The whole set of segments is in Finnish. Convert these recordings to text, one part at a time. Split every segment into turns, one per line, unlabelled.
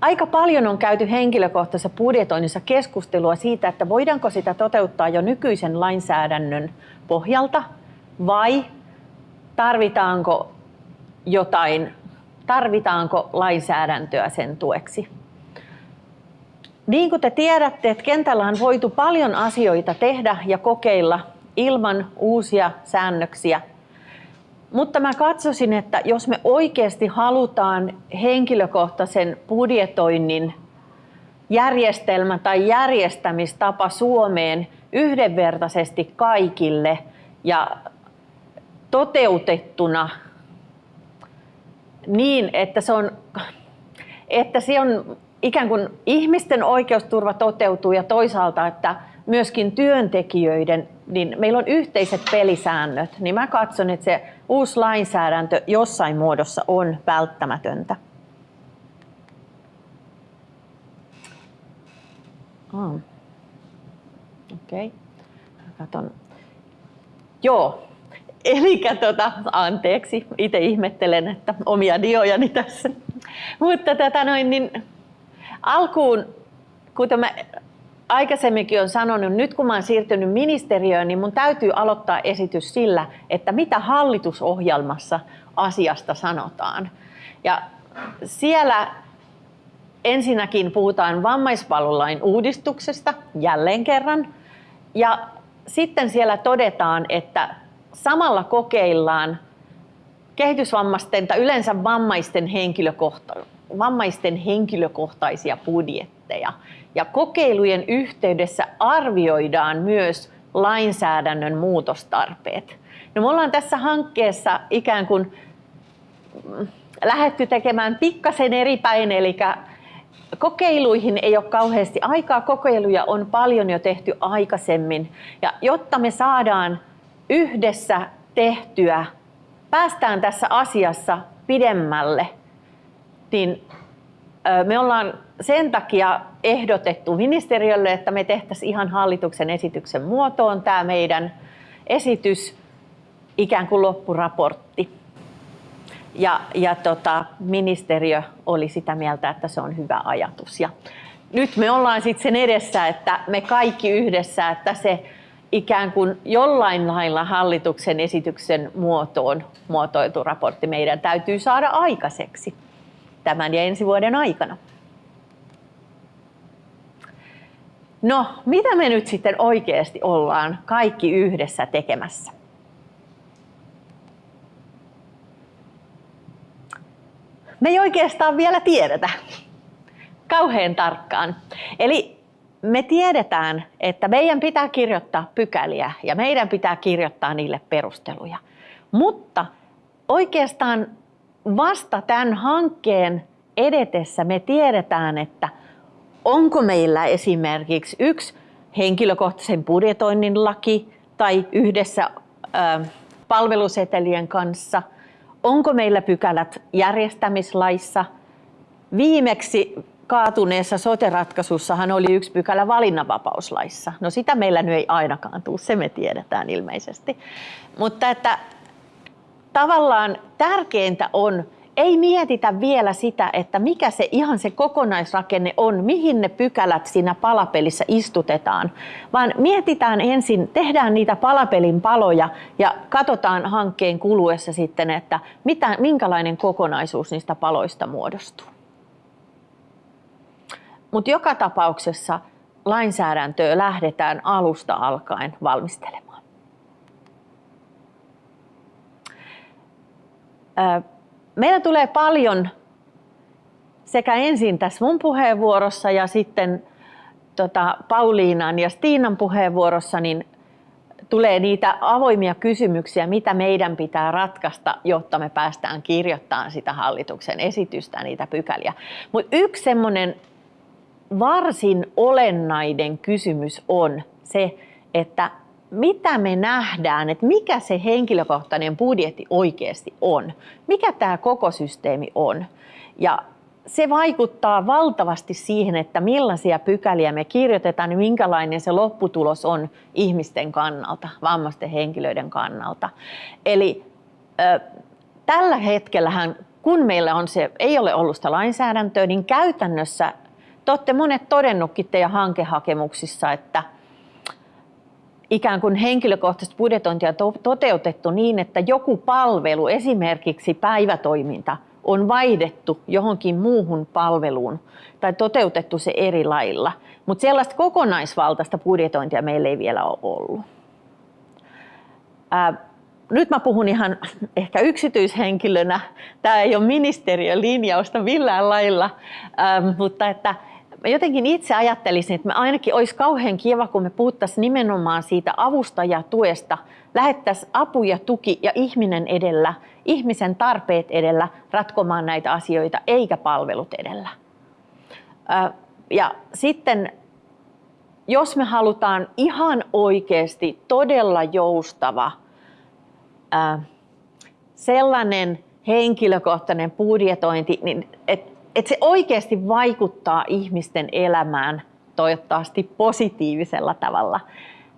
aika paljon on käyty henkilökohtaisessa budjetoinnissa keskustelua siitä, että voidaanko sitä toteuttaa jo nykyisen lainsäädännön pohjalta vai tarvitaanko jotain, tarvitaanko lainsäädäntöä sen tueksi. Niin kuin te tiedätte, että kentällä on voitu paljon asioita tehdä ja kokeilla ilman uusia säännöksiä. Mutta mä katsoisin, että jos me oikeasti halutaan henkilökohtaisen budjetoinnin järjestelmä tai järjestämistapa Suomeen yhdenvertaisesti kaikille ja toteutettuna niin, että se on, että se on ikään kuin ihmisten oikeusturva toteutuu ja toisaalta, että myöskin työntekijöiden, niin meillä on yhteiset pelisäännöt, niin mä katson, että se uusi lainsäädäntö jossain muodossa on välttämätöntä. Oh. Okei. Okay. Katon. Joo. Eli tota, anteeksi, itse ihmettelen, että omia diojani tässä. Mutta tätä noin, niin alkuun, kuten mä aikaisemminkin olen sanonut, nyt kun olen siirtynyt ministeriöön, niin mun täytyy aloittaa esitys sillä, että mitä hallitusohjelmassa asiasta sanotaan. Ja siellä ensinnäkin puhutaan vammaispalvelulain uudistuksesta jälleen kerran. Ja sitten siellä todetaan, että samalla kokeillaan kehitysvammaisten tai yleensä vammaisten, henkilökohta- vammaisten henkilökohtaisia budjetteja. Ja kokeilujen yhteydessä arvioidaan myös lainsäädännön muutostarpeet. No me ollaan tässä hankkeessa ikään kuin mm, lähetty tekemään pikkasen eri päin, eli kokeiluihin ei ole kauheasti aikaa. Kokeiluja on paljon jo tehty aikaisemmin. Ja jotta me saadaan yhdessä tehtyä, päästään tässä asiassa pidemmälle, niin me ollaan sen takia ehdotettu ministeriölle, että me tehtäisiin ihan hallituksen esityksen muotoon tämä meidän esitys, ikään kuin loppuraportti. Ja, ja tota, ministeriö oli sitä mieltä, että se on hyvä ajatus. Ja nyt me ollaan sitten sen edessä, että me kaikki yhdessä, että se ikään kuin jollain lailla hallituksen esityksen muotoon muotoiltu raportti meidän täytyy saada aikaiseksi tämän ja ensi vuoden aikana. No, mitä me nyt sitten oikeasti ollaan kaikki yhdessä tekemässä? Me ei oikeastaan vielä tiedetä kauhean tarkkaan. Eli me tiedetään, että meidän pitää kirjoittaa pykäliä ja meidän pitää kirjoittaa niille perusteluja. Mutta oikeastaan vasta tämän hankkeen edetessä me tiedetään, että onko meillä esimerkiksi yksi henkilökohtaisen budjetoinnin laki tai yhdessä palvelusetelien kanssa, onko meillä pykälät järjestämislaissa. Viimeksi kaatuneessa sote-ratkaisussahan oli yksi pykälä valinnanvapauslaissa. No sitä meillä nyt ei ainakaan tule, se me tiedetään ilmeisesti. Mutta että tavallaan tärkeintä on, ei mietitä vielä sitä, että mikä se ihan se kokonaisrakenne on, mihin ne pykälät siinä palapelissä istutetaan, vaan mietitään ensin, tehdään niitä palapelin paloja ja katsotaan hankkeen kuluessa sitten, että mitä, minkälainen kokonaisuus niistä paloista muodostuu. Mutta joka tapauksessa lainsäädäntöä lähdetään alusta alkaen valmistelemaan. Meillä tulee paljon sekä ensin tässä mun puheenvuorossa ja sitten tota, Pauliinan ja Stiinan puheenvuorossa, niin tulee niitä avoimia kysymyksiä, mitä meidän pitää ratkaista, jotta me päästään kirjoittamaan sitä hallituksen esitystä, niitä pykäliä. Mutta yksi semmoinen varsin olennainen kysymys on se, että mitä me nähdään, että mikä se henkilökohtainen budjetti oikeasti on, mikä tämä koko systeemi on. Ja se vaikuttaa valtavasti siihen, että millaisia pykäliä me kirjoitetaan ja minkälainen se lopputulos on ihmisten kannalta, vammaisten henkilöiden kannalta. Eli äh, tällä hetkellähän kun meillä on se, ei ole ollut sitä lainsäädäntöä, niin käytännössä te olette monet todennutkin teidän hankehakemuksissa, että ikään kuin henkilökohtaista budjetointia toteutettu niin, että joku palvelu, esimerkiksi päivätoiminta, on vaihdettu johonkin muuhun palveluun tai toteutettu se eri lailla. Mutta sellaista kokonaisvaltaista budjetointia meillä ei vielä ole ollut. Ää, nyt mä puhun ihan ehkä yksityishenkilönä. Tämä ei ole ministeriön linjausta millään lailla, ähm, mutta että mä jotenkin itse ajattelisin, että me ainakin olisi kauhean kiva, kun me puhuttaisiin nimenomaan siitä avustajatuesta, lähettäisiin apu ja tuki ja ihminen edellä, ihmisen tarpeet edellä ratkomaan näitä asioita, eikä palvelut edellä. Ja sitten jos me halutaan ihan oikeasti todella joustava sellainen henkilökohtainen budjetointi, niin että että se oikeasti vaikuttaa ihmisten elämään toivottavasti positiivisella tavalla,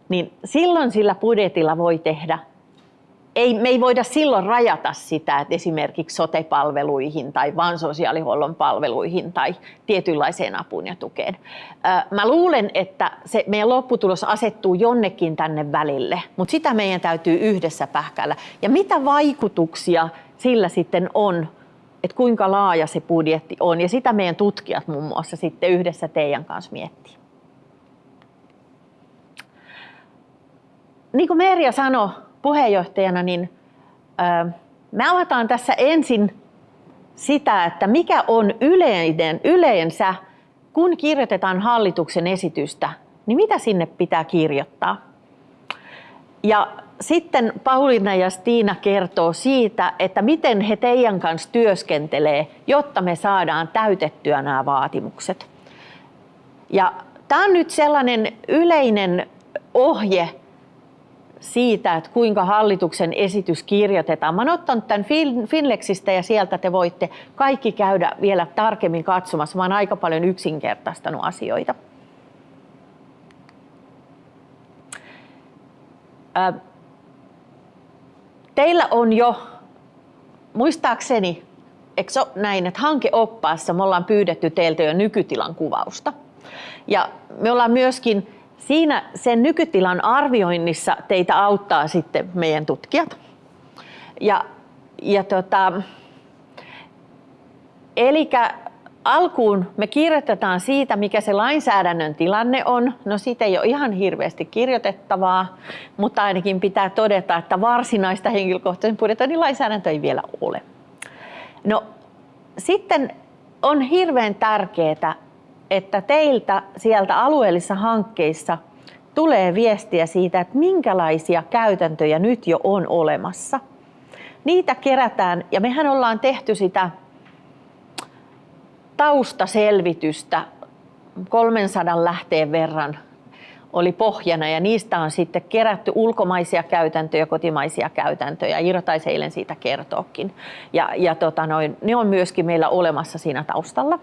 niin silloin sillä budjetilla voi tehdä ei, me ei voida silloin rajata sitä, että esimerkiksi sote-palveluihin tai vain sosiaalihuollon palveluihin tai tietynlaiseen apuun ja tukeen. Mä luulen, että se meidän lopputulos asettuu jonnekin tänne välille, mutta sitä meidän täytyy yhdessä pähkäillä. Ja mitä vaikutuksia sillä sitten on että kuinka laaja se budjetti on. Ja sitä meidän tutkijat muun muassa sitten yhdessä teidän kanssa miettii. Niin kuin Merja sanoi puheenjohtajana, niin me avataan tässä ensin sitä, että mikä on yleinen, yleensä, kun kirjoitetaan hallituksen esitystä, niin mitä sinne pitää kirjoittaa. Ja sitten Pauliina ja Stiina kertoo siitä, että miten he teidän kanssa työskentelee, jotta me saadaan täytettyä nämä vaatimukset. Ja tämä on nyt sellainen yleinen ohje siitä, että kuinka hallituksen esitys kirjoitetaan. Mä ottanut tämän Finlexistä ja sieltä te voitte kaikki käydä vielä tarkemmin katsomassa. Mä olen aika paljon yksinkertaistanut asioita. Teillä on jo, muistaakseni, eikö se näin, että hankeoppaassa me ollaan pyydetty teiltä jo nykytilan kuvausta. Ja me ollaan myöskin siinä sen nykytilan arvioinnissa teitä auttaa sitten meidän tutkijat. Ja, ja tota, eli alkuun me kirjoitetaan siitä, mikä se lainsäädännön tilanne on. No siitä ei ole ihan hirveästi kirjoitettavaa, mutta ainakin pitää todeta, että varsinaista henkilökohtaisen budjetoinnin lainsäädäntöä ei vielä ole. No sitten on hirveän tärkeää, että teiltä sieltä alueellisissa hankkeissa tulee viestiä siitä, että minkälaisia käytäntöjä nyt jo on olemassa. Niitä kerätään ja mehän ollaan tehty sitä taustaselvitystä 300 lähteen verran oli pohjana ja niistä on sitten kerätty ulkomaisia käytäntöjä, kotimaisia käytäntöjä. Iro taisi eilen siitä kertoakin. Ja, ja tota noin, ne on myöskin meillä olemassa siinä taustalla.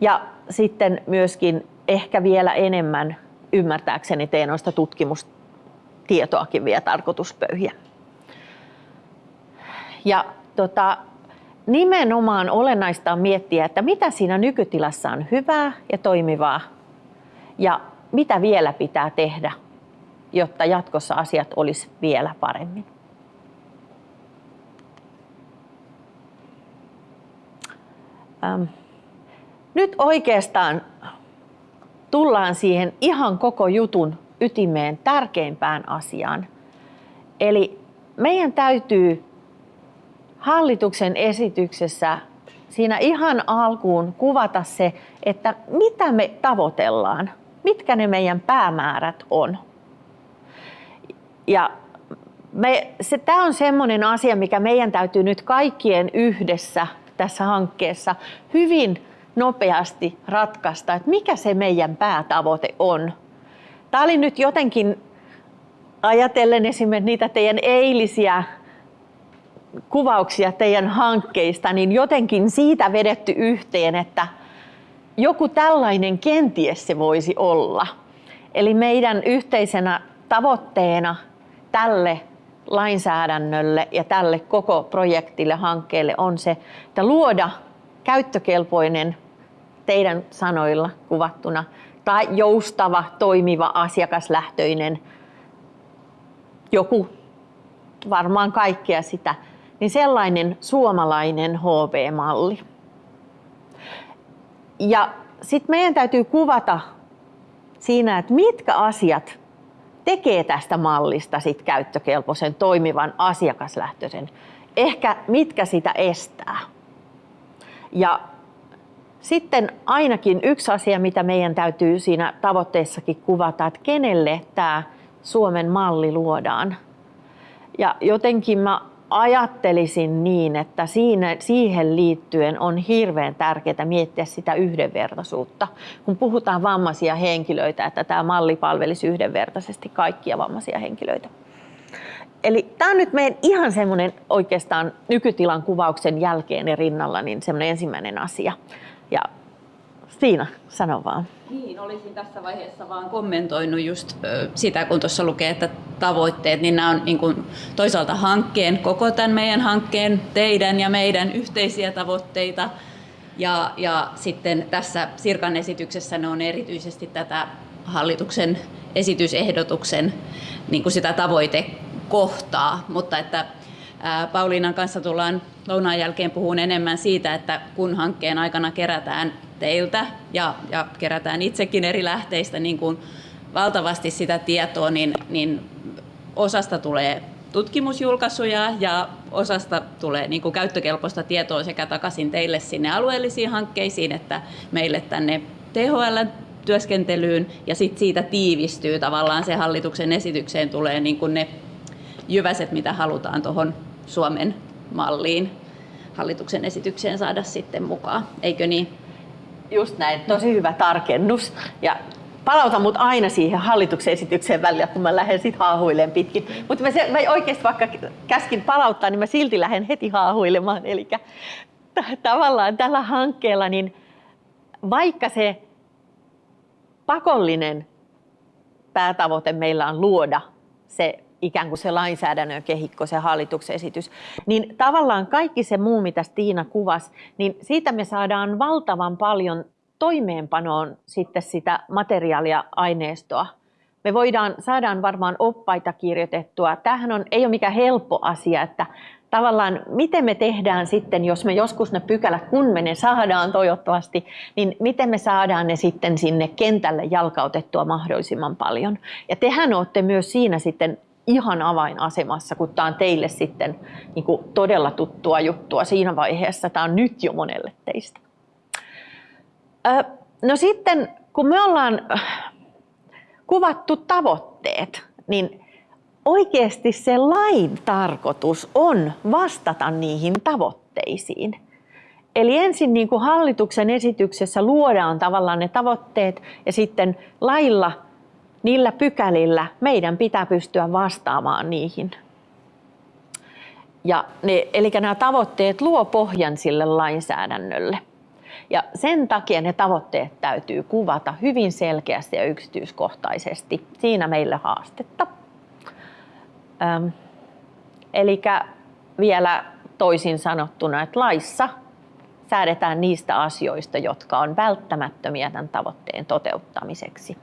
Ja sitten myöskin ehkä vielä enemmän ymmärtääkseni teen noista tutkimustietoakin vielä tarkoituspöyhiä. Ja tota, nimenomaan olennaista on miettiä, että mitä siinä nykytilassa on hyvää ja toimivaa ja mitä vielä pitää tehdä, jotta jatkossa asiat olisi vielä paremmin. Ähm. Nyt oikeastaan tullaan siihen ihan koko jutun ytimeen tärkeimpään asiaan. Eli meidän täytyy hallituksen esityksessä siinä ihan alkuun kuvata se, että mitä me tavoitellaan, mitkä ne meidän päämäärät on. Ja me, se, tämä on sellainen asia, mikä meidän täytyy nyt kaikkien yhdessä tässä hankkeessa hyvin nopeasti ratkaista, että mikä se meidän päätavoite on. Tämä oli nyt jotenkin ajatellen esimerkiksi niitä teidän eilisiä kuvauksia teidän hankkeista, niin jotenkin siitä vedetty yhteen, että joku tällainen kenties se voisi olla. Eli meidän yhteisenä tavoitteena tälle lainsäädännölle ja tälle koko projektille, hankkeelle on se, että luoda käyttökelpoinen teidän sanoilla kuvattuna tai joustava, toimiva, asiakaslähtöinen, joku, varmaan kaikkea sitä, niin sellainen suomalainen HV-malli. Ja sitten meidän täytyy kuvata siinä, että mitkä asiat tekee tästä mallista sit käyttökelpoisen, toimivan, asiakaslähtöisen. Ehkä mitkä sitä estää. Ja sitten ainakin yksi asia, mitä meidän täytyy siinä tavoitteessakin kuvata, että kenelle tämä Suomen malli luodaan. Ja jotenkin mä ajattelisin niin, että siinä, siihen liittyen on hirveän tärkeää miettiä sitä yhdenvertaisuutta. Kun puhutaan vammaisia henkilöitä, että tämä malli palvelisi yhdenvertaisesti kaikkia vammaisia henkilöitä. Eli tämä on nyt meidän ihan semmoinen oikeastaan nykytilan kuvauksen jälkeen ja rinnalla niin semmoinen ensimmäinen asia. Ja Stiina, sano vaan.
Niin, olisin tässä vaiheessa vaan kommentoinut just sitä, kun tuossa lukee, että tavoitteet, niin nämä on niin kuin toisaalta hankkeen, koko tämän meidän hankkeen, teidän ja meidän yhteisiä tavoitteita. Ja, ja sitten tässä Sirkan esityksessä ne on erityisesti tätä hallituksen esitysehdotuksen niin kuin sitä tavoitekohtaa, mutta että Pauliinan kanssa tullaan lounaan jälkeen puhun enemmän siitä, että kun hankkeen aikana kerätään teiltä ja, ja kerätään itsekin eri lähteistä niin kuin valtavasti sitä tietoa, niin, niin osasta tulee tutkimusjulkaisuja ja osasta tulee niin kuin käyttökelpoista tietoa sekä takaisin teille sinne alueellisiin hankkeisiin että meille tänne THL työskentelyyn ja sitten siitä tiivistyy tavallaan se hallituksen esitykseen tulee niin kuin ne jyväset, mitä halutaan tuohon Suomen malliin hallituksen esitykseen saada sitten mukaan. Eikö niin?
Just näin, tosi hyvä tarkennus. Ja palauta mut aina siihen hallituksen esitykseen välillä, kun mä lähden sit haahuilemaan pitkin. Mutta mä, mä oikeasti vaikka käskin palauttaa, niin mä silti lähden heti haahuilemaan. Eli tavallaan tällä hankkeella, niin vaikka se pakollinen päätavoite meillä on luoda se ikään kuin se lainsäädännön kehikko, se hallituksen esitys, niin tavallaan kaikki se muu, mitä Tiina kuvasi, niin siitä me saadaan valtavan paljon toimeenpanoon sitten sitä materiaalia, aineistoa. Me voidaan, saadaan varmaan oppaita kirjoitettua. Tämähän on, ei ole mikään helppo asia, että tavallaan miten me tehdään sitten, jos me joskus ne pykälät, kun me ne saadaan toivottavasti, niin miten me saadaan ne sitten sinne kentälle jalkautettua mahdollisimman paljon. Ja tehän olette myös siinä sitten ihan avainasemassa, kun tämä on teille sitten niin kuin todella tuttua juttua siinä vaiheessa. Tämä on nyt jo monelle teistä. No sitten, kun me ollaan kuvattu tavoitteet, niin oikeasti se lain tarkoitus on vastata niihin tavoitteisiin. Eli ensin niin kuin hallituksen esityksessä luodaan tavallaan ne tavoitteet ja sitten lailla niillä pykälillä meidän pitää pystyä vastaamaan niihin. Ja ne, eli nämä tavoitteet luo pohjan sille lainsäädännölle. Ja sen takia ne tavoitteet täytyy kuvata hyvin selkeästi ja yksityiskohtaisesti. Siinä meille haastetta. Ähm, eli vielä toisin sanottuna, että laissa säädetään niistä asioista, jotka on välttämättömiä tämän tavoitteen toteuttamiseksi.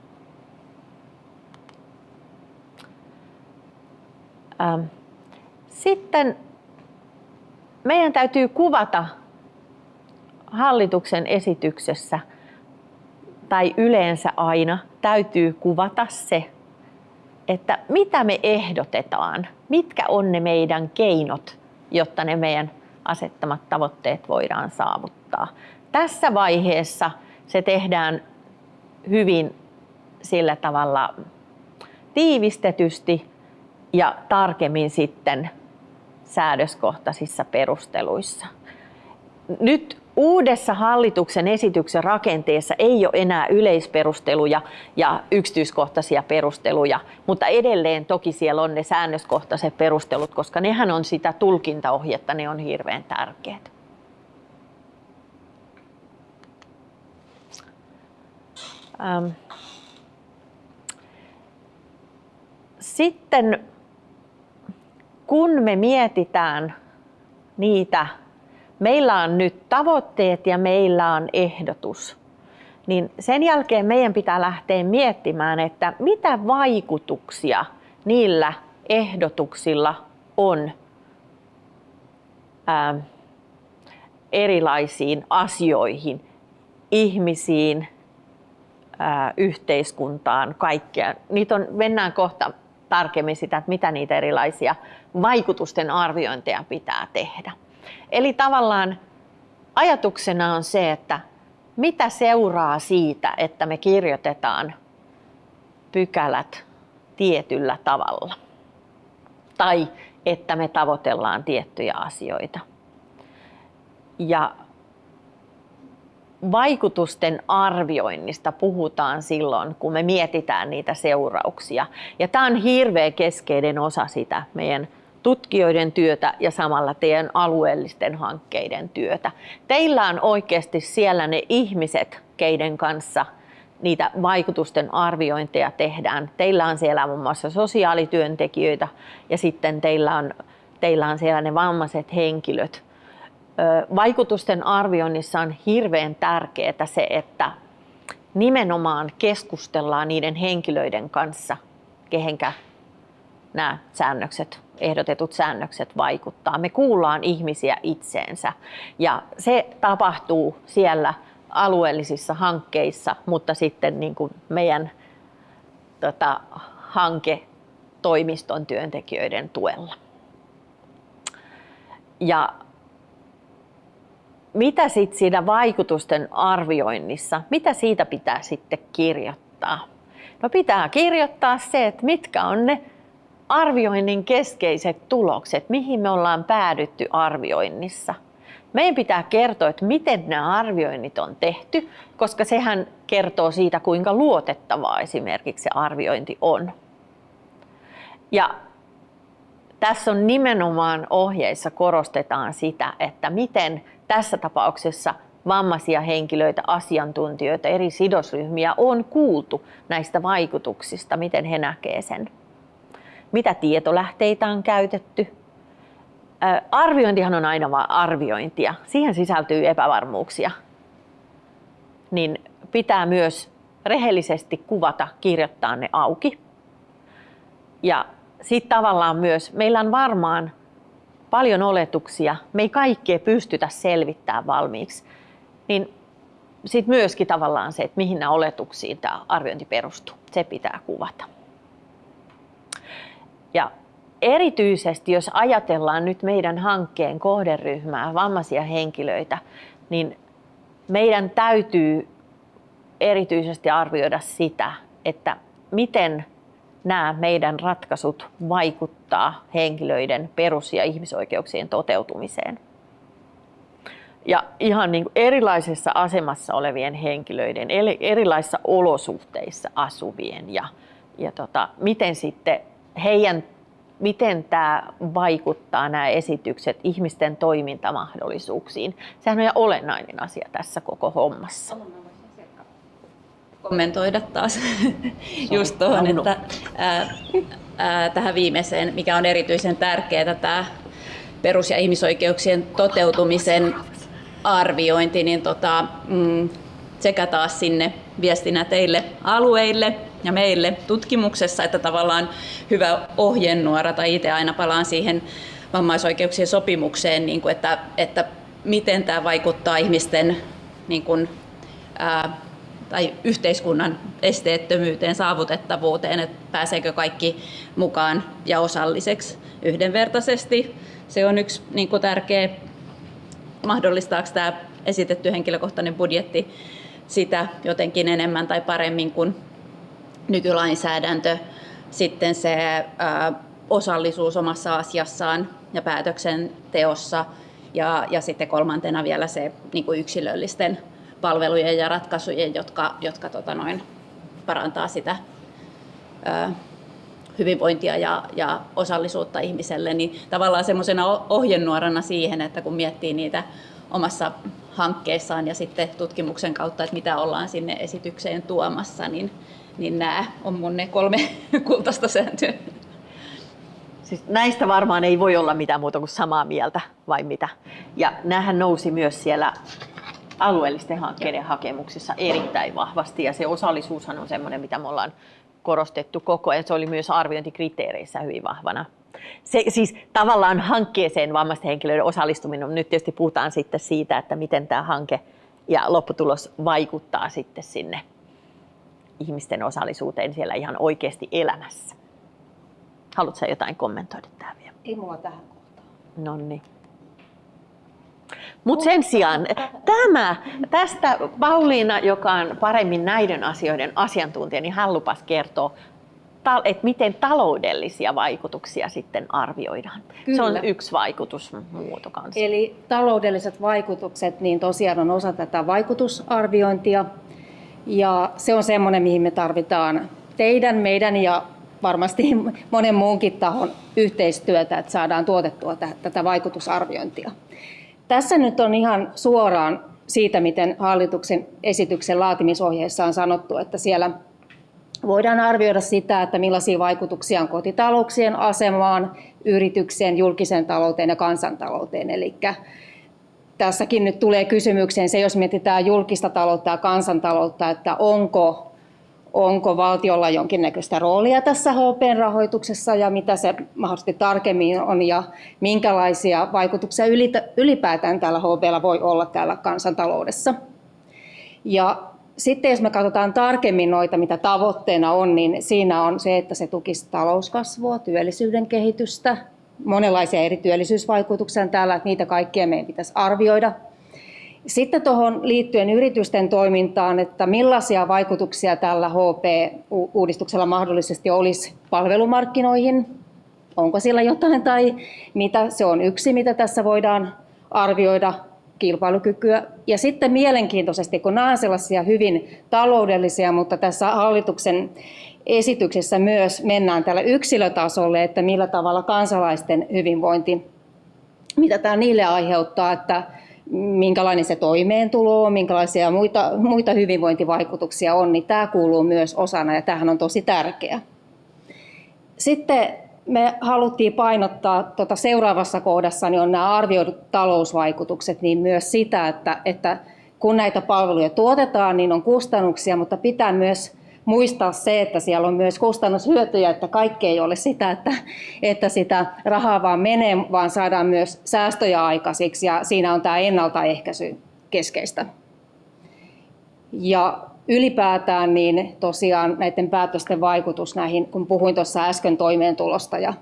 Sitten meidän täytyy kuvata hallituksen esityksessä tai yleensä aina täytyy kuvata se, että mitä me ehdotetaan, mitkä on ne meidän keinot, jotta ne meidän asettamat tavoitteet voidaan saavuttaa. Tässä vaiheessa se tehdään hyvin sillä tavalla tiivistetysti ja tarkemmin sitten säädöskohtaisissa perusteluissa. Nyt uudessa hallituksen esityksen rakenteessa ei ole enää yleisperusteluja ja yksityiskohtaisia perusteluja, mutta edelleen toki siellä on ne säännöskohtaiset perustelut, koska nehän on sitä tulkintaohjetta, ne on hirveän tärkeät. Sitten kun me mietitään niitä, meillä on nyt tavoitteet ja meillä on ehdotus, niin sen jälkeen meidän pitää lähteä miettimään, että mitä vaikutuksia niillä ehdotuksilla on ää, erilaisiin asioihin, ihmisiin, ää, yhteiskuntaan, kaikkea. Niitä on, mennään kohta tarkemmin sitä, että mitä niitä erilaisia vaikutusten arviointeja pitää tehdä. Eli tavallaan ajatuksena on se, että mitä seuraa siitä, että me kirjoitetaan pykälät tietyllä tavalla. Tai että me tavoitellaan tiettyjä asioita. Ja vaikutusten arvioinnista puhutaan silloin, kun me mietitään niitä seurauksia. Ja tämä on hirveän keskeinen osa sitä meidän tutkijoiden työtä ja samalla teidän alueellisten hankkeiden työtä. Teillä on oikeasti siellä ne ihmiset, keiden kanssa niitä vaikutusten arviointeja tehdään. Teillä on siellä muun muassa sosiaalityöntekijöitä ja sitten teillä on, teillä on siellä ne vammaiset henkilöt. Vaikutusten arvioinnissa on hirveän tärkeää se, että nimenomaan keskustellaan niiden henkilöiden kanssa, kehenkä nämä säännökset, ehdotetut säännökset vaikuttaa. Me kuullaan ihmisiä itseensä ja se tapahtuu siellä alueellisissa hankkeissa, mutta sitten niin kuin meidän tota, hanketoimiston työntekijöiden tuella. Ja mitä sitten siinä vaikutusten arvioinnissa, mitä siitä pitää sitten kirjoittaa? No pitää kirjoittaa se, että mitkä on ne arvioinnin keskeiset tulokset, mihin me ollaan päädytty arvioinnissa. Meidän pitää kertoa, että miten nämä arvioinnit on tehty, koska sehän kertoo siitä, kuinka luotettavaa esimerkiksi se arviointi on. Ja tässä on nimenomaan ohjeissa korostetaan sitä, että miten tässä tapauksessa vammaisia henkilöitä, asiantuntijoita, eri sidosryhmiä on kuultu näistä vaikutuksista, miten he näkevät sen. Mitä tietolähteitä on käytetty. Arviointihan on aina vain arviointia. Siihen sisältyy epävarmuuksia. Niin pitää myös rehellisesti kuvata, kirjoittaa ne auki. Ja sitten tavallaan myös, meillä on varmaan paljon oletuksia, me ei kaikkea pystytä selvittämään valmiiksi, niin sitten myöskin tavallaan se, että mihin nämä oletuksiin tämä arviointi perustuu, se pitää kuvata. Ja erityisesti, jos ajatellaan nyt meidän hankkeen kohderyhmää, vammaisia henkilöitä, niin meidän täytyy erityisesti arvioida sitä, että miten nämä meidän ratkaisut vaikuttaa henkilöiden perus- ja ihmisoikeuksien toteutumiseen. Ja ihan niin kuin erilaisessa asemassa olevien henkilöiden, erilaisissa olosuhteissa asuvien ja, ja tota, miten sitten heidän miten tämä vaikuttaa nämä esitykset ihmisten toimintamahdollisuuksiin. Sehän on ihan olennainen asia tässä koko hommassa
kommentoida taas just tuohon, että ää, ää, tähän viimeiseen, mikä on erityisen tärkeää, tämä perus- ja ihmisoikeuksien toteutumisen arviointi, niin tota, mm, sekä taas sinne viestinä teille alueille ja meille tutkimuksessa, että tavallaan hyvä ohjenuora, tai itse aina palaan siihen vammaisoikeuksien sopimukseen, niin kuin että, että miten tämä vaikuttaa ihmisten niin kuin, ää, tai yhteiskunnan esteettömyyteen, saavutettavuuteen, että pääseekö kaikki mukaan ja osalliseksi yhdenvertaisesti. Se on yksi niin kuin tärkeä, mahdollistaako tämä esitetty henkilökohtainen budjetti sitä jotenkin enemmän tai paremmin kuin nykylainsäädäntö. Sitten se osallisuus omassa asiassaan ja päätöksenteossa ja, ja sitten kolmantena vielä se niin kuin yksilöllisten palvelujen ja ratkaisujen, jotka, jotka tota noin, parantaa sitä ö, hyvinvointia ja, ja osallisuutta ihmiselle, niin tavallaan semmoisena ohjenuorana siihen, että kun miettii niitä omassa hankkeessaan ja sitten tutkimuksen kautta, että mitä ollaan sinne esitykseen tuomassa, niin, niin nämä on mun ne kolme kultaista sääntöä.
Siis näistä varmaan ei voi olla mitään muuta kuin samaa mieltä, vai mitä? Ja näähän nousi myös siellä alueellisten hankkeiden hakemuksissa erittäin vahvasti, ja se osallisuushan on semmoinen, mitä me ollaan korostettu koko ajan. Se oli myös arviointikriteereissä hyvin vahvana. Se, siis tavallaan hankkeeseen vammaisten henkilöiden osallistuminen, nyt tietysti puhutaan sitten siitä, että miten tämä hanke ja lopputulos vaikuttaa sitten sinne ihmisten osallisuuteen siellä ihan oikeasti elämässä. Haluatko jotain kommentoida tähän vielä?
Ei mulla tähän kohtaan.
No niin. Mutta sen sijaan tämä, tästä Pauliina, joka on paremmin näiden asioiden asiantuntija, niin hän lupas kertoa, että miten taloudellisia vaikutuksia sitten arvioidaan. Kyllä. Se on yksi vaikutusmuoto kanssa.
Eli taloudelliset vaikutukset niin tosiaan on osa tätä vaikutusarviointia. Ja se on semmoinen, mihin me tarvitaan teidän, meidän ja varmasti monen muunkin tahon yhteistyötä, että saadaan tuotettua tätä vaikutusarviointia. Tässä nyt on ihan suoraan siitä, miten hallituksen esityksen laatimisohjeessa on sanottu, että siellä voidaan arvioida sitä, että millaisia vaikutuksia on kotitalouksien asemaan, yritykseen, julkiseen talouteen ja kansantalouteen. Eli tässäkin nyt tulee kysymykseen se, jos mietitään julkista taloutta ja kansantaloutta, että onko onko valtiolla jonkinnäköistä roolia tässä HP-rahoituksessa ja mitä se mahdollisesti tarkemmin on ja minkälaisia vaikutuksia ylipäätään tällä HPlla voi olla täällä kansantaloudessa. Ja sitten jos me katsotaan tarkemmin noita, mitä tavoitteena on, niin siinä on se, että se tukisi talouskasvua, työllisyyden kehitystä, monenlaisia eri työllisyysvaikutuksia täällä, että niitä kaikkia meidän pitäisi arvioida – sitten tuohon liittyen yritysten toimintaan, että millaisia vaikutuksia tällä HP-uudistuksella mahdollisesti olisi palvelumarkkinoihin, onko sillä jotain tai mitä, se on yksi, mitä tässä voidaan arvioida kilpailukykyä. Ja sitten mielenkiintoisesti, kun nämä on sellaisia hyvin taloudellisia, mutta tässä hallituksen esityksessä myös mennään tällä yksilötasolle, että millä tavalla kansalaisten hyvinvointi, mitä tämä niille aiheuttaa, että minkälainen se toimeentulo on, minkälaisia muita, muita hyvinvointivaikutuksia on, niin tämä kuuluu myös osana ja tämähän on tosi tärkeä. Sitten me haluttiin painottaa tuota seuraavassa kohdassa, niin on nämä arvioidut talousvaikutukset, niin myös sitä, että, että kun näitä palveluja tuotetaan, niin on kustannuksia, mutta pitää myös muistaa se, että siellä on myös kustannushyötyjä, että kaikki ei ole sitä, että, että sitä rahaa vaan menee, vaan saadaan myös säästöjä aikaisiksi ja siinä on tämä ennaltaehkäisy keskeistä. Ja ylipäätään niin tosiaan näiden päätösten vaikutus näihin, kun puhuin tuossa äsken toimeentulosta ja,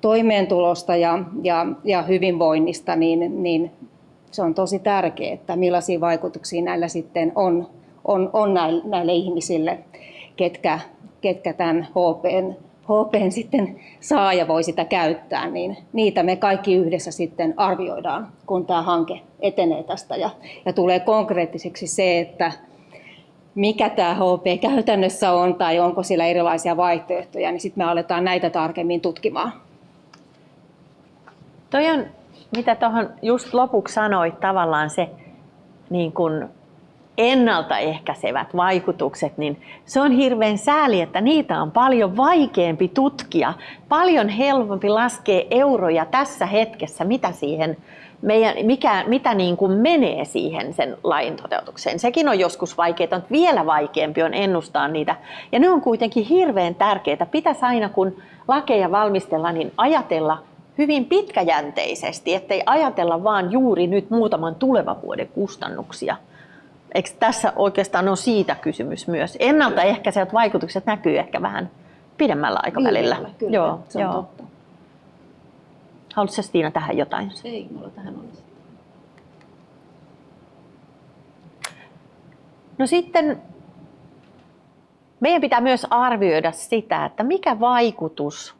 toimeentulosta ja, ja, ja hyvinvoinnista, niin, niin se on tosi tärkeää, että millaisia vaikutuksia näillä sitten on, on, on näille, näille ihmisille ketkä, ketkä tämän HPn, HPn sitten saa ja voi sitä käyttää, niin niitä me kaikki yhdessä sitten arvioidaan, kun tämä hanke etenee tästä ja, ja tulee konkreettiseksi se, että mikä tämä HP käytännössä on tai onko sillä erilaisia vaihtoehtoja, niin sitten me aletaan näitä tarkemmin tutkimaan.
Toi on, mitä tuohon just lopuksi sanoit, tavallaan se niin kun ennaltaehkäisevät vaikutukset, niin se on hirveän sääli, että niitä on paljon vaikeampi tutkia, paljon helpompi laskea euroja tässä hetkessä, mitä siihen meidän, mikä, mitä niin kuin menee siihen sen lain toteutukseen. Sekin on joskus vaikeaa, mutta vielä vaikeampi on ennustaa niitä. Ja ne on kuitenkin hirveän tärkeitä. Pitäisi aina, kun lakeja valmistella, niin ajatella hyvin pitkäjänteisesti, ettei ajatella vaan juuri nyt muutaman tulevan vuoden kustannuksia – Eikö tässä oikeastaan ole siitä kysymys myös? Ennaltaehkäisevät vaikutukset näkyy ehkä vähän pidemmällä aikavälillä.
Kyllä, kyllä. Joo, se on joo. totta.
Haluatko Stiina tähän jotain?
Ei, mulla tähän olisi.
No sitten meidän pitää myös arvioida sitä, että mikä vaikutus,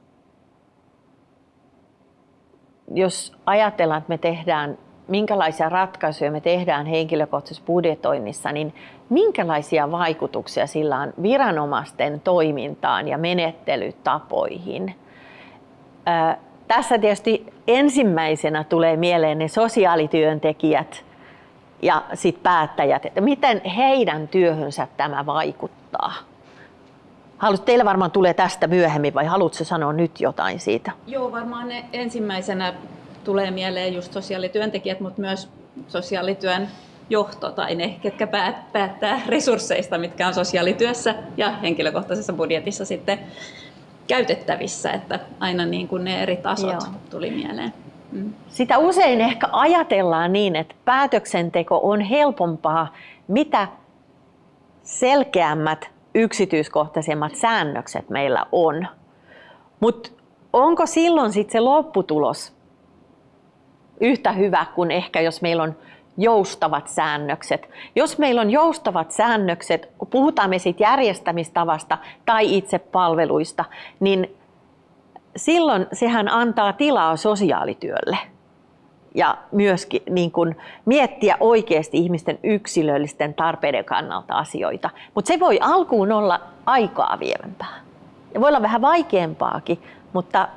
jos ajatellaan, että me tehdään minkälaisia ratkaisuja me tehdään henkilökohtaisessa budjetoinnissa, niin minkälaisia vaikutuksia sillä on viranomaisten toimintaan ja menettelytapoihin. tässä tietysti ensimmäisenä tulee mieleen ne sosiaalityöntekijät ja sit päättäjät, että miten heidän työhönsä tämä vaikuttaa. Haluat, teillä varmaan tulee tästä myöhemmin vai haluatko sanoa nyt jotain siitä?
Joo, varmaan ensimmäisenä tulee mieleen just sosiaalityöntekijät, mutta myös sosiaalityön johto tai ne, ketkä päättää resursseista, mitkä on sosiaalityössä ja henkilökohtaisessa budjetissa sitten käytettävissä, että aina niin kuin ne eri tasot Joo. tuli mieleen.
Mm. Sitä usein ehkä ajatellaan niin, että päätöksenteko on helpompaa, mitä selkeämmät, yksityiskohtaisemmat säännökset meillä on. Mutta onko silloin sitten se lopputulos yhtä hyvä kuin ehkä jos meillä on joustavat säännökset. Jos meillä on joustavat säännökset, kun puhutaan me siitä järjestämistavasta tai itse palveluista, niin silloin sehän antaa tilaa sosiaalityölle ja myöskin niin kuin miettiä oikeasti ihmisten yksilöllisten tarpeiden kannalta asioita. Mutta se voi alkuun olla aikaa vievämpää. Ja voi olla vähän vaikeampaakin, mutta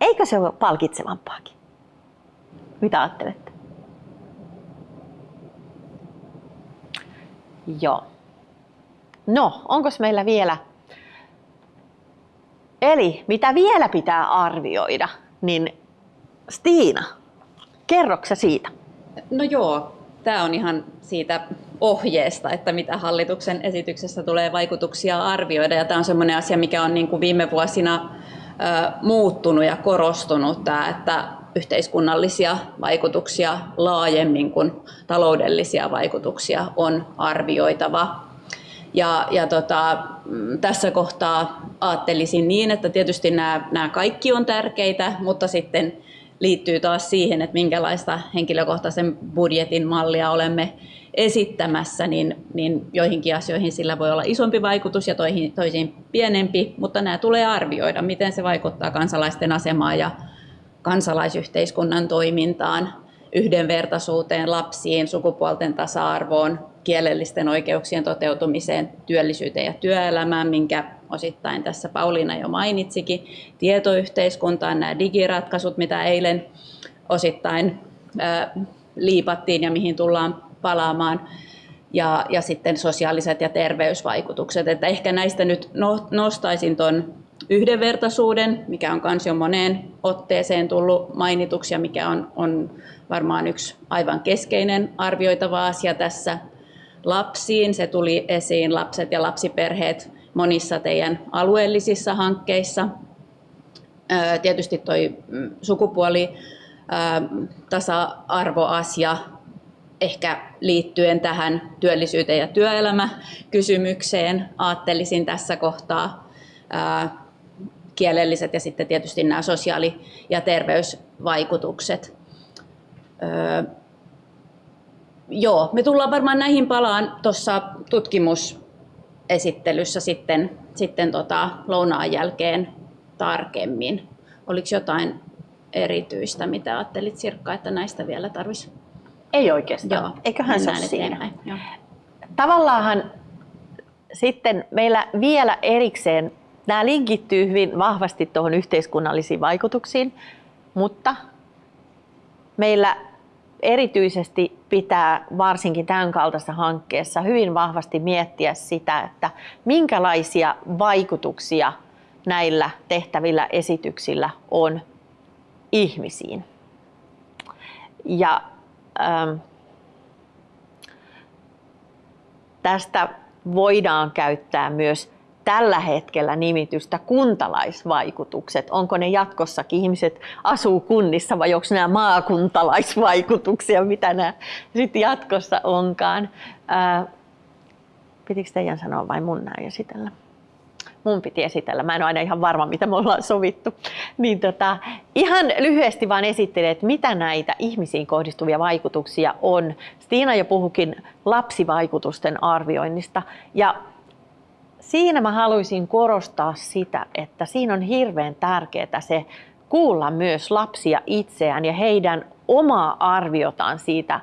eikö se ole palkitsevampaakin? Mitä ajattelette? Joo. No, onko meillä vielä? Eli mitä vielä pitää arvioida, niin Stiina, kerroksä siitä?
No joo, tämä on ihan siitä ohjeesta, että mitä hallituksen esityksessä tulee vaikutuksia arvioida. Ja tämä on sellainen asia, mikä on niin kuin viime vuosina muuttunut ja korostunut, tämä, että yhteiskunnallisia vaikutuksia laajemmin kuin taloudellisia vaikutuksia on arvioitava. Ja, ja tota, mm, tässä kohtaa ajattelisin niin, että tietysti nämä, nämä kaikki on tärkeitä, mutta sitten liittyy taas siihen, että minkälaista henkilökohtaisen budjetin mallia olemme esittämässä, niin, niin joihinkin asioihin sillä voi olla isompi vaikutus ja toihin, toisiin pienempi, mutta nämä tulee arvioida, miten se vaikuttaa kansalaisten asemaan ja kansalaisyhteiskunnan toimintaan, yhdenvertaisuuteen, lapsiin, sukupuolten tasa-arvoon, kielellisten oikeuksien toteutumiseen, työllisyyteen ja työelämään, minkä osittain tässä Pauliina jo mainitsikin, tietoyhteiskuntaan, nämä digiratkaisut, mitä eilen osittain liipattiin ja mihin tullaan palaamaan, ja, ja sitten sosiaaliset ja terveysvaikutukset. Että ehkä näistä nyt no, nostaisin tuon yhdenvertaisuuden, mikä on myös jo moneen otteeseen tullut mainituksi ja mikä on, on varmaan yksi aivan keskeinen arvioitava asia tässä lapsiin. Se tuli esiin lapset ja lapsiperheet monissa teidän alueellisissa hankkeissa. Tietysti tuo mm, sukupuoli tasa-arvoasia ehkä liittyen tähän työllisyyteen ja työelämäkysymykseen ajattelisin tässä kohtaa kielelliset ja sitten tietysti nämä sosiaali- ja terveysvaikutukset. Öö, joo, me tullaan varmaan näihin palaan tuossa tutkimusesittelyssä sitten, sitten tota lounaan jälkeen tarkemmin. Oliko jotain erityistä, mitä ajattelit Sirkka, että näistä vielä tarvitsisi?
Ei oikeastaan. Joo, Eiköhän se ole siinä. Tavallaan sitten meillä vielä erikseen Nämä linkittyy hyvin vahvasti tuohon yhteiskunnallisiin vaikutuksiin, mutta meillä erityisesti pitää varsinkin tämän kaltaisessa hankkeessa hyvin vahvasti miettiä sitä, että minkälaisia vaikutuksia näillä tehtävillä esityksillä on ihmisiin. Ja ähm, tästä voidaan käyttää myös tällä hetkellä nimitystä kuntalaisvaikutukset. Onko ne jatkossakin ihmiset asuu kunnissa vai onko nämä maakuntalaisvaikutuksia, mitä nämä sitten jatkossa onkaan. Ää, pitikö teidän sanoa vai mun näin esitellä? mun piti esitellä. Mä en ole aina ihan varma, mitä me ollaan sovittu. Niin tota, ihan lyhyesti vaan esittelen, että mitä näitä ihmisiin kohdistuvia vaikutuksia on. Stiina jo puhukin lapsivaikutusten arvioinnista. Ja siinä mä haluaisin korostaa sitä, että siinä on hirveän tärkeää se kuulla myös lapsia itseään ja heidän omaa arviotaan siitä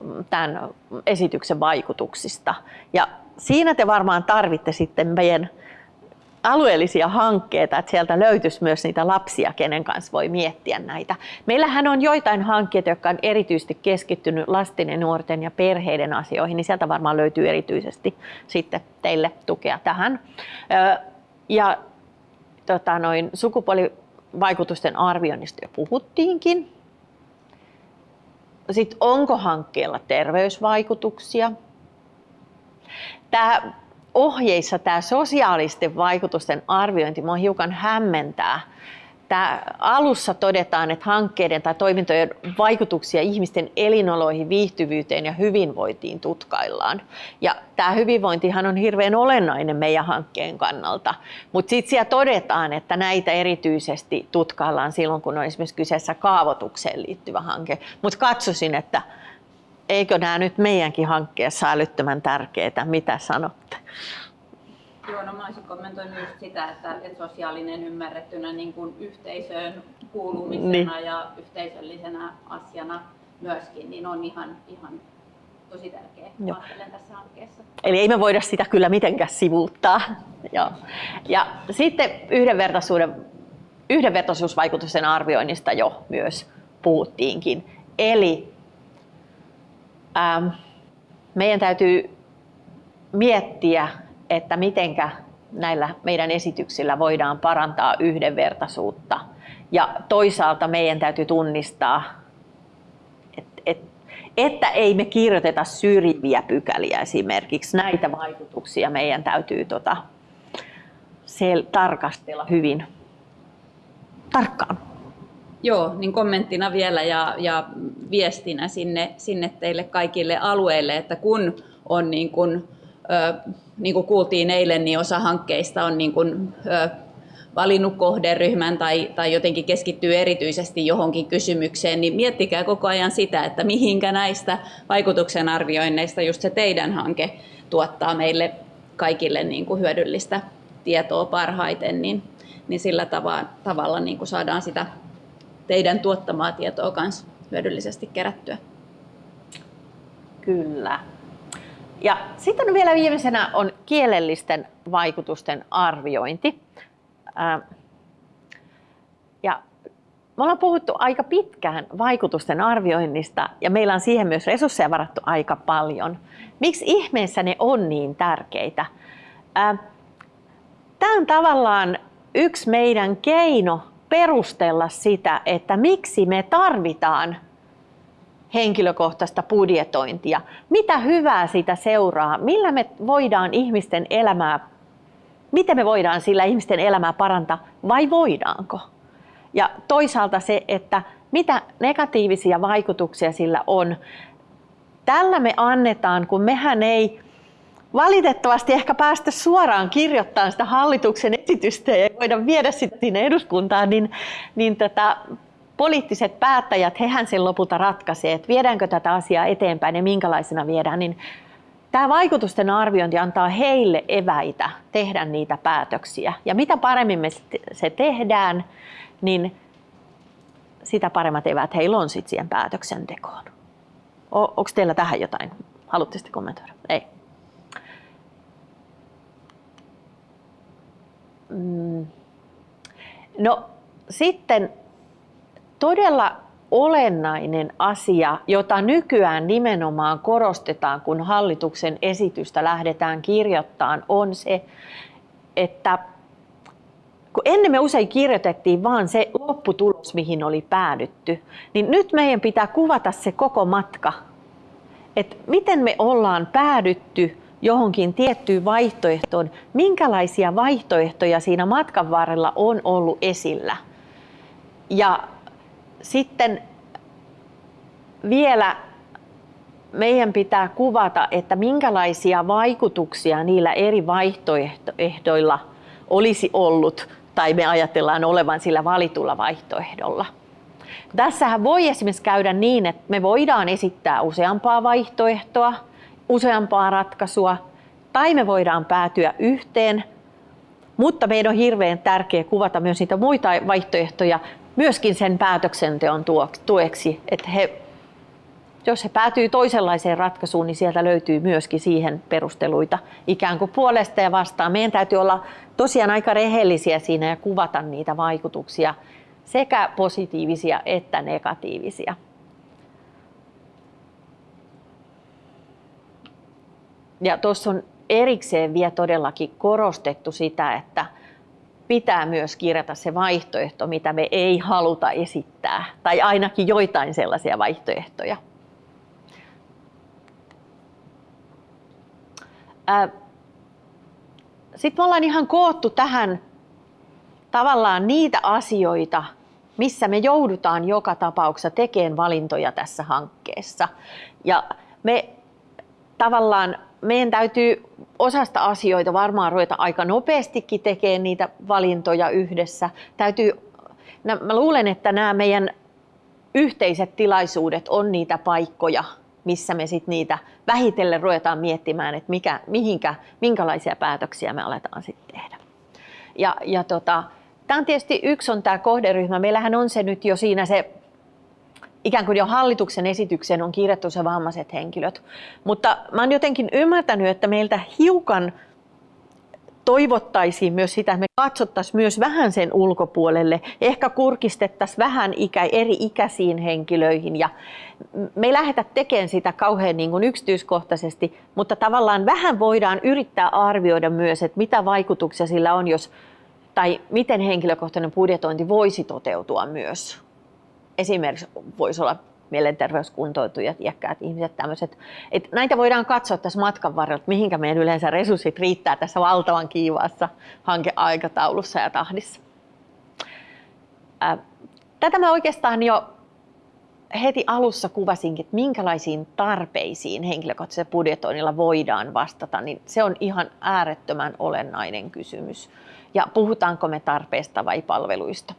mm, tämän esityksen vaikutuksista. Ja siinä te varmaan tarvitte sitten meidän alueellisia hankkeita, että sieltä löytyisi myös niitä lapsia, kenen kanssa voi miettiä näitä. Meillähän on joitain hankkeita, jotka on erityisesti keskittynyt lasten ja nuorten ja perheiden asioihin, niin sieltä varmaan löytyy erityisesti sitten teille tukea tähän. Ja tota, noin, sukupuolivaikutusten arvioinnista jo puhuttiinkin. Sitten onko hankkeella terveysvaikutuksia? Tämä ohjeissa tämä sosiaalisten vaikutusten arviointi minua hiukan hämmentää. Tämä alussa todetaan, että hankkeiden tai toimintojen vaikutuksia ihmisten elinoloihin, viihtyvyyteen ja hyvinvointiin tutkaillaan. Ja tämä hyvinvointihan on hirveän olennainen meidän hankkeen kannalta, mutta sitten siellä todetaan, että näitä erityisesti tutkaillaan silloin, kun on esimerkiksi kyseessä kaavoitukseen liittyvä hanke. Mutta katsoisin, että eikö nämä nyt meidänkin hankkeessa älyttömän tärkeitä? Mitä sanotte?
Joo, no mä olisin kommentoinut just sitä, että, että sosiaalinen ymmärrettynä niin kuin yhteisöön kuulumisena niin. ja yhteisöllisenä asiana myöskin, niin on ihan, ihan tosi tärkeä ajattelen tässä hankkeessa.
Eli ei me voida sitä kyllä mitenkään sivuuttaa. Joo. Ja sitten yhdenvertaisuuden, yhdenvertaisuusvaikutusten arvioinnista jo myös puhuttiinkin. Eli ähm, meidän täytyy miettiä, että mitenkä näillä meidän esityksillä voidaan parantaa yhdenvertaisuutta. Ja toisaalta meidän täytyy tunnistaa, että, että, ei me kirjoiteta syrjiviä pykäliä esimerkiksi. Näitä vaikutuksia meidän täytyy tota, sel- tarkastella hyvin tarkkaan.
Joo, niin kommenttina vielä ja, ja viestinä sinne, sinne teille kaikille alueille, että kun on niin kuin, ö, niin kuin kuultiin eilen, niin osa hankkeista on niin kuin, ö, valinnut kohderyhmän tai, tai jotenkin keskittyy erityisesti johonkin kysymykseen, niin miettikää koko ajan sitä, että mihinkä näistä vaikutuksen arvioinneista just se teidän hanke tuottaa meille kaikille niin kuin hyödyllistä tietoa parhaiten, niin, niin sillä tavalla, tavalla niin kuin saadaan sitä teidän tuottamaa tietoa myös hyödyllisesti kerättyä.
Kyllä. Ja sitten vielä viimeisenä on kielellisten vaikutusten arviointi. Ja me ollaan puhuttu aika pitkään vaikutusten arvioinnista ja meillä on siihen myös resursseja varattu aika paljon. Miksi ihmeessä ne on niin tärkeitä? Tämä on tavallaan yksi meidän keino perustella sitä, että miksi me tarvitaan henkilökohtaista budjetointia. Mitä hyvää sitä seuraa? Millä me voidaan ihmisten elämää, miten me voidaan sillä ihmisten elämää parantaa vai voidaanko? Ja toisaalta se, että mitä negatiivisia vaikutuksia sillä on. Tällä me annetaan, kun mehän ei valitettavasti ehkä päästä suoraan kirjoittamaan sitä hallituksen esitystä ja voida viedä sitä sinne eduskuntaan, niin, niin tätä poliittiset päättäjät, hehän sen lopulta ratkaisee, että viedäänkö tätä asiaa eteenpäin ja minkälaisena viedään, niin tämä vaikutusten arviointi antaa heille eväitä tehdä niitä päätöksiä. Ja mitä paremmin me se tehdään, niin sitä paremmat eväät heillä on sitten siihen päätöksentekoon. Onko teillä tähän jotain? Haluatte kommentoida? Ei. Mm. No sitten todella olennainen asia, jota nykyään nimenomaan korostetaan, kun hallituksen esitystä lähdetään kirjoittamaan, on se, että kun ennen me usein kirjoitettiin vaan se lopputulos, mihin oli päädytty, niin nyt meidän pitää kuvata se koko matka. Että miten me ollaan päädytty johonkin tiettyyn vaihtoehtoon, minkälaisia vaihtoehtoja siinä matkan varrella on ollut esillä. Ja sitten vielä meidän pitää kuvata, että minkälaisia vaikutuksia niillä eri vaihtoehdoilla olisi ollut tai me ajatellaan olevan sillä valitulla vaihtoehdolla. Tässähän voi esimerkiksi käydä niin, että me voidaan esittää useampaa vaihtoehtoa, useampaa ratkaisua, tai me voidaan päätyä yhteen, mutta meidän on hirveän tärkeää kuvata myös niitä muita vaihtoehtoja myöskin sen päätöksenteon tueksi, että he jos se päätyy toisenlaiseen ratkaisuun, niin sieltä löytyy myöskin siihen perusteluita ikään kuin puolesta ja vastaan. Meidän täytyy olla tosiaan aika rehellisiä siinä ja kuvata niitä vaikutuksia, sekä positiivisia että negatiivisia. Ja tuossa on erikseen vielä todellakin korostettu sitä, että pitää myös kirjata se vaihtoehto, mitä me ei haluta esittää, tai ainakin joitain sellaisia vaihtoehtoja. Sitten me ollaan ihan koottu tähän tavallaan niitä asioita, missä me joudutaan joka tapauksessa tekemään valintoja tässä hankkeessa. Ja me tavallaan meidän täytyy osasta asioita varmaan ruveta aika nopeastikin tekemään niitä valintoja yhdessä. Täytyy, mä luulen, että nämä meidän yhteiset tilaisuudet on niitä paikkoja, missä me sitten niitä vähitellen ruvetaan miettimään, että mikä, mihinkä, minkälaisia päätöksiä me aletaan sitten tehdä. Ja, ja tota, tämä on tietysti yksi on tämä kohderyhmä. Meillähän on se nyt jo siinä se ikään kuin jo hallituksen esitykseen on kirjattu se vammaiset henkilöt. Mutta mä oon jotenkin ymmärtänyt, että meiltä hiukan toivottaisiin myös sitä, että me katsottaisiin myös vähän sen ulkopuolelle, ehkä kurkistettaisiin vähän ikä, eri ikäisiin henkilöihin ja me ei lähdetä tekemään sitä kauhean niin kuin yksityiskohtaisesti, mutta tavallaan vähän voidaan yrittää arvioida myös, että mitä vaikutuksia sillä on, jos tai miten henkilökohtainen budjetointi voisi toteutua myös. Esimerkiksi voisi olla mielenterveyskuntoutujat, iäkkäät ihmiset, tämmöiset. Et näitä voidaan katsoa tässä matkan varrella, mihinkä meidän yleensä resurssit riittää tässä valtavan kiivaassa hankeaikataulussa ja tahdissa. Tätä mä oikeastaan jo heti alussa kuvasinkin, että minkälaisiin tarpeisiin henkilökohtaisella budjetoinnilla voidaan vastata, niin se on ihan äärettömän olennainen kysymys. Ja puhutaanko me tarpeesta vai palveluista,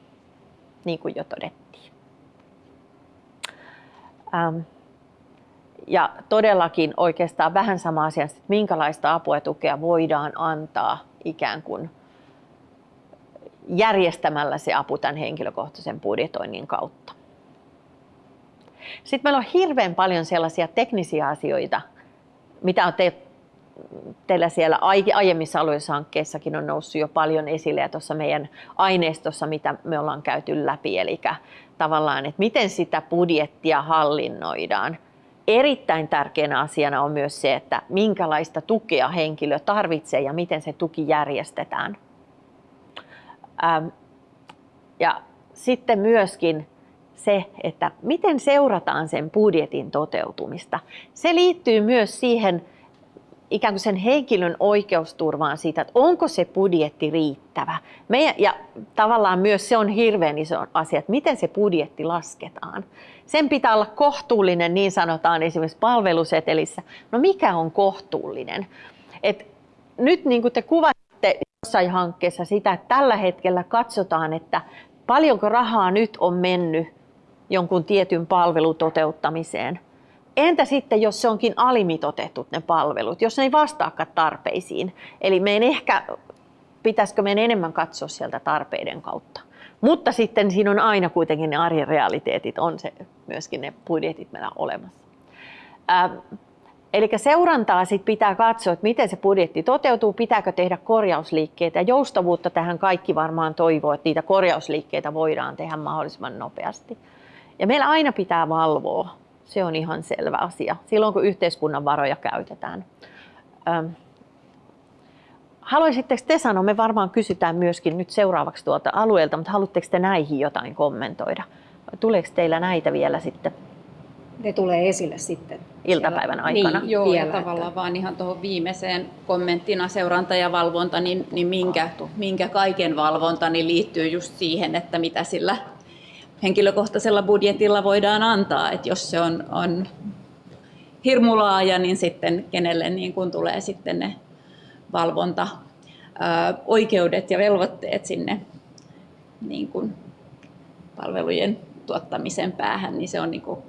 niin kuin jo todettiin. Ähm, ja todellakin oikeastaan vähän sama asia, että minkälaista apua ja tukea voidaan antaa ikään kuin järjestämällä se apu tämän henkilökohtaisen budjetoinnin kautta. Sitten meillä on hirveän paljon sellaisia teknisiä asioita, mitä on te, teillä siellä aiemmissa aluehankkeissakin on noussut jo paljon esille ja tuossa meidän aineistossa, mitä me ollaan käyty läpi, eli tavallaan, että miten sitä budjettia hallinnoidaan. Erittäin tärkeänä asiana on myös se, että minkälaista tukea henkilö tarvitsee ja miten se tuki järjestetään. Ähm, ja sitten myöskin se, että miten seurataan sen budjetin toteutumista. Se liittyy myös siihen ikään kuin sen henkilön oikeusturvaan siitä, että onko se budjetti riittävä. Meidän, ja tavallaan myös se on hirveän iso asia, että miten se budjetti lasketaan. Sen pitää olla kohtuullinen, niin sanotaan esimerkiksi palvelusetelissä. No mikä on kohtuullinen? Et nyt niin kuin te kuvasitte jossain hankkeessa sitä, että tällä hetkellä katsotaan, että paljonko rahaa nyt on mennyt jonkun tietyn palvelun toteuttamiseen. Entä sitten, jos se onkin alimitotettu ne palvelut, jos ne ei vastaakaan tarpeisiin? Eli meidän ehkä, pitäisikö meidän enemmän katsoa sieltä tarpeiden kautta. Mutta sitten siinä on aina kuitenkin ne arjen realiteetit, on se myöskin ne budjetit meillä olemassa. Ähm, Eli seurantaa sit pitää katsoa, että miten se budjetti toteutuu, pitääkö tehdä korjausliikkeitä. Ja joustavuutta tähän kaikki varmaan toivoo, että niitä korjausliikkeitä voidaan tehdä mahdollisimman nopeasti. Ja meillä aina pitää valvoa. Se on ihan selvä asia, silloin kun yhteiskunnan varoja käytetään. Haluaisitteko te sanoa, me varmaan kysytään myöskin nyt seuraavaksi tuolta alueelta, mutta haluatteko te näihin jotain kommentoida? Tuleeko teillä näitä vielä sitten?
Ne tulee esille sitten.
Iltapäivän aikana.
Niin, joo, vielä, ja tavallaan että... vaan ihan tuohon viimeiseen kommenttina seuranta ja valvonta, niin, niin minkä, minkä kaiken valvonta niin liittyy just siihen, että mitä sillä henkilökohtaisella budjetilla voidaan antaa. Että jos se on, on hirmu laaja, niin sitten kenelle niin kun tulee sitten ne valvonta oikeudet ja velvoitteet sinne niin kun palvelujen tuottamisen päähän, niin se on niin kuin,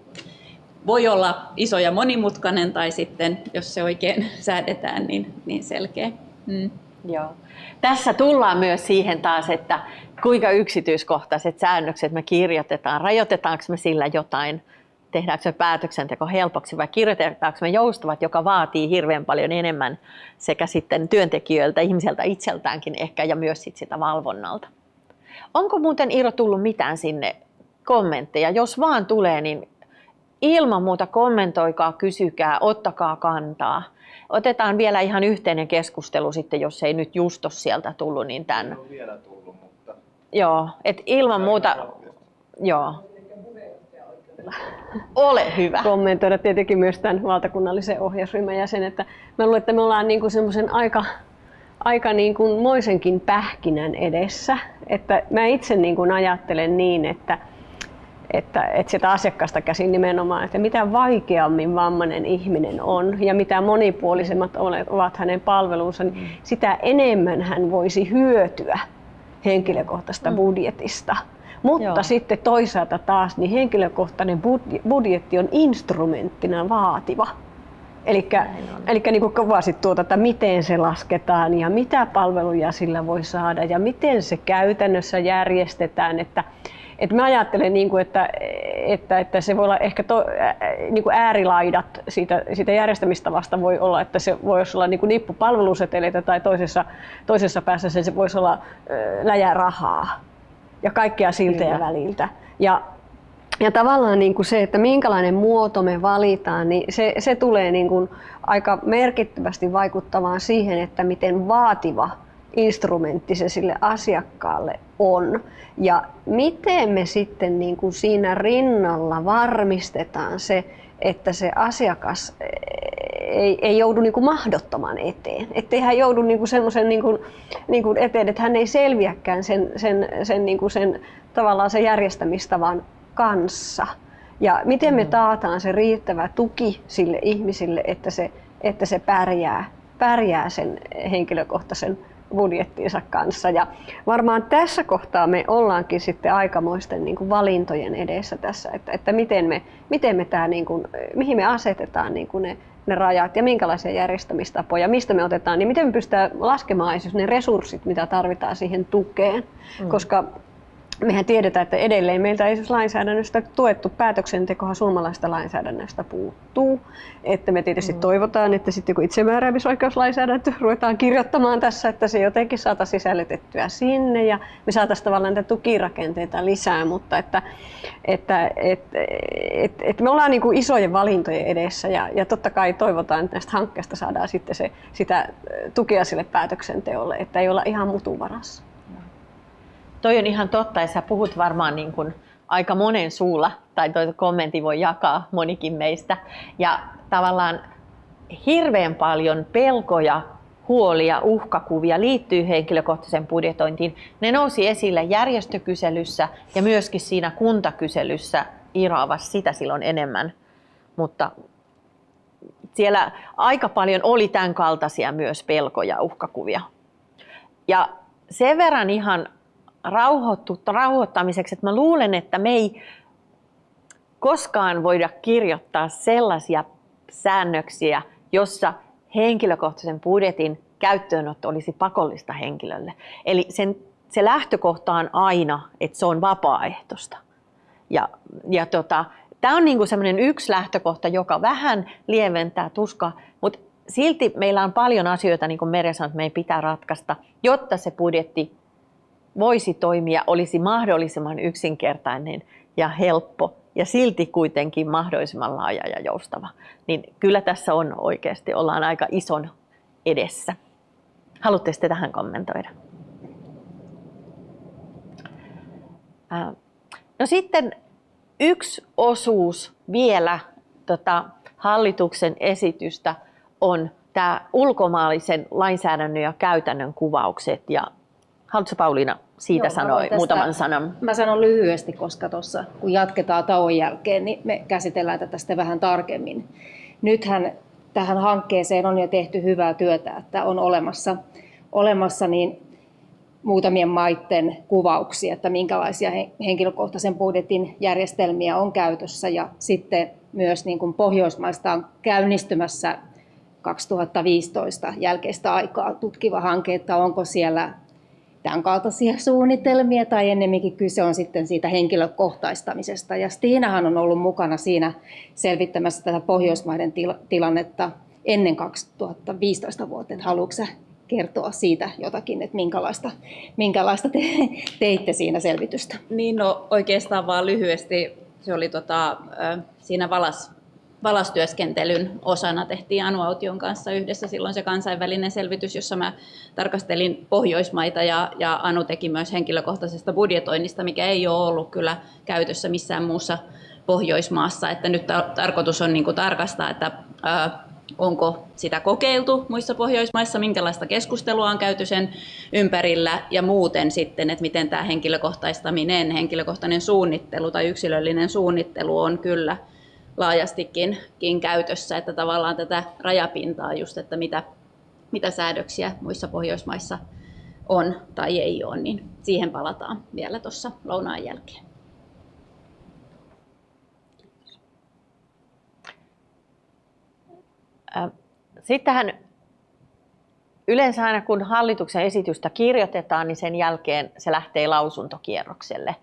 voi olla iso ja monimutkainen tai sitten, jos se oikein säädetään, niin, niin selkeä. Mm.
Joo. Tässä tullaan myös siihen taas, että kuinka yksityiskohtaiset säännökset me kirjoitetaan, rajoitetaanko me sillä jotain tehdäänkö me päätöksenteko helpoksi vai kirjoitetaanko me joustavat, joka vaatii hirveän paljon enemmän sekä sitten työntekijöiltä, ihmiseltä itseltäänkin ehkä ja myös sit sitä valvonnalta. Onko muuten Iiro tullut mitään sinne kommentteja? Jos vaan tulee, niin ilman muuta kommentoikaa, kysykää, ottakaa kantaa. Otetaan vielä ihan yhteinen keskustelu sitten, jos ei nyt just sieltä tullut, niin tämän.
Ei vielä tullut.
Joo, et ilman muuta, joo. Ole hyvä.
kommentoida tietenkin myös tämän valtakunnallisen ohjausryhmän jäsen, että mä luulen, että me ollaan niin kuin semmoisen aika, aika niin kuin moisenkin pähkinän edessä. Että mä itse niin kuin ajattelen niin, että, että, että sitä asiakkaasta käsin nimenomaan, että mitä vaikeammin vammainen ihminen on ja mitä monipuolisemmat ovat hänen palvelunsa, niin sitä enemmän hän voisi hyötyä henkilökohtaisesta budjetista. Mutta
Joo.
sitten toisaalta taas niin henkilökohtainen budje- budjetti on instrumenttina vaativa. Eli niin kuin kuvasit tuota, että miten se lasketaan ja mitä palveluja sillä voi saada ja miten se käytännössä järjestetään. Että, että mä ajattelen, niin kuin, että, että, että se voi olla ehkä to, ää, niin kuin äärilaidat siitä, siitä järjestämistavasta voi olla, että se voisi olla niin kuin nippu palveluseteleitä tai toisessa, toisessa päässä se, se voisi olla ää, läjä rahaa ja kaikkea siltä ja väliltä. Ja, ja tavallaan niin kuin se, että minkälainen muoto me valitaan, niin se, se tulee niin kuin aika merkittävästi vaikuttamaan siihen, että miten vaativa instrumentti se sille asiakkaalle on. Ja miten me sitten niin kuin siinä rinnalla varmistetaan se, että se asiakas ei, ei joudu niin kuin mahdottoman eteen. Ettei hän joudu niin kuin semmoisen niin kuin, niin kuin eteen, että hän ei selviäkään sen, sen, sen, niin kuin sen, tavallaan sen järjestämistavan kanssa. Ja miten me taataan se riittävä tuki sille ihmisille, että se, että se pärjää, pärjää sen henkilökohtaisen budjettiinsa kanssa. Ja varmaan tässä kohtaa me ollaankin sitten aikamoisten niin kuin valintojen edessä tässä, että, että miten me, miten me tämä, niin kuin, mihin me asetetaan niin kuin ne, ne rajat ja minkälaisia järjestämistapoja, mistä me otetaan, niin miten me pystytään laskemaan esimerkiksi ne resurssit, mitä tarvitaan siihen tukeen. Mm. Koska mehän tiedetään, että edelleen meiltä ei siis lainsäädännöstä tuettu päätöksentekohan suomalaista lainsäädännöstä puuttuu. Että me tietysti mm. toivotaan, että sitten kun itsemääräämisoikeuslainsäädäntö ruvetaan kirjoittamaan tässä, että se jotenkin saataisiin sisällytettyä sinne ja me saataisiin tavallaan näitä tukirakenteita lisää, mutta että, että et, et, et me ollaan niin kuin isojen valintojen edessä ja, ja totta kai toivotaan, että näistä hankkeista saadaan sitten se, sitä tukea sille päätöksenteolle, että ei olla ihan mutuvarassa.
Toi on ihan totta ja sä puhut varmaan niin kuin aika monen suulla, tai toi kommentti voi jakaa monikin meistä. Ja tavallaan hirveän paljon pelkoja, huolia, uhkakuvia liittyy henkilökohtaisen budjetointiin. Ne nousi esille järjestökyselyssä ja myöskin siinä kuntakyselyssä Iraavassa sitä silloin enemmän. Mutta siellä aika paljon oli tämän kaltaisia myös pelkoja, uhkakuvia. Ja sen verran ihan rauhoittu, rauhoittamiseksi, että mä luulen, että me ei koskaan voida kirjoittaa sellaisia säännöksiä, jossa henkilökohtaisen budjetin käyttöönotto olisi pakollista henkilölle. Eli sen, se lähtökohta on aina, että se on vapaaehtoista. Ja, ja tota, Tämä on niinku sellainen yksi lähtökohta, joka vähän lieventää tuskaa, mutta silti meillä on paljon asioita, niin kuin Merja sanoi, että meidän pitää ratkaista, jotta se budjetti voisi toimia, olisi mahdollisimman yksinkertainen ja helppo ja silti kuitenkin mahdollisimman laaja ja joustava. Niin kyllä tässä on oikeasti, ollaan aika ison edessä. Haluatte sitten tähän kommentoida? No sitten yksi osuus vielä tota, hallituksen esitystä on tämä ulkomaalaisen lainsäädännön ja käytännön kuvaukset. Ja haluatko Pauliina siitä
Joo,
sanoa
tästä,
muutaman sanan?
Mä sanon lyhyesti, koska tuossa kun jatketaan tauon jälkeen, niin me käsitellään tätä sitten vähän tarkemmin. Nythän tähän hankkeeseen on jo tehty hyvää työtä, että on olemassa, olemassa niin muutamien maiden kuvauksia, että minkälaisia henkilökohtaisen budjetin järjestelmiä on käytössä ja sitten myös niin kuin Pohjoismaista on käynnistymässä 2015 jälkeistä aikaa tutkiva hanke, että onko siellä tämän kaltaisia suunnitelmia tai ennemminkin kyse on sitten siitä henkilökohtaistamisesta. Ja Stiinahan on ollut mukana siinä selvittämässä tätä Pohjoismaiden tilannetta ennen 2015 vuotta. Haluatko kertoa siitä jotakin, että minkälaista, minkälaista te, teitte siinä selvitystä?
Niin, no oikeastaan vaan lyhyesti. Se oli tota, siinä valas, valastyöskentelyn osana tehtiin Anu Aution kanssa yhdessä silloin se kansainvälinen selvitys, jossa mä tarkastelin Pohjoismaita ja, ja Anu teki myös henkilökohtaisesta budjetoinnista, mikä ei ole ollut kyllä käytössä missään muussa Pohjoismaassa. Että nyt tarkoitus on niin tarkastaa, että ää, onko sitä kokeiltu muissa Pohjoismaissa, minkälaista keskustelua on käyty sen ympärillä ja muuten sitten, että miten tämä henkilökohtaistaminen, henkilökohtainen suunnittelu tai yksilöllinen suunnittelu on kyllä laajastikin käytössä, että tavallaan tätä rajapintaa just, että mitä, mitä säädöksiä muissa Pohjoismaissa on tai ei ole, niin siihen palataan vielä tuossa lounaan jälkeen.
Sittenhän yleensä aina kun hallituksen esitystä kirjoitetaan, niin sen jälkeen se lähtee lausuntokierrokselle.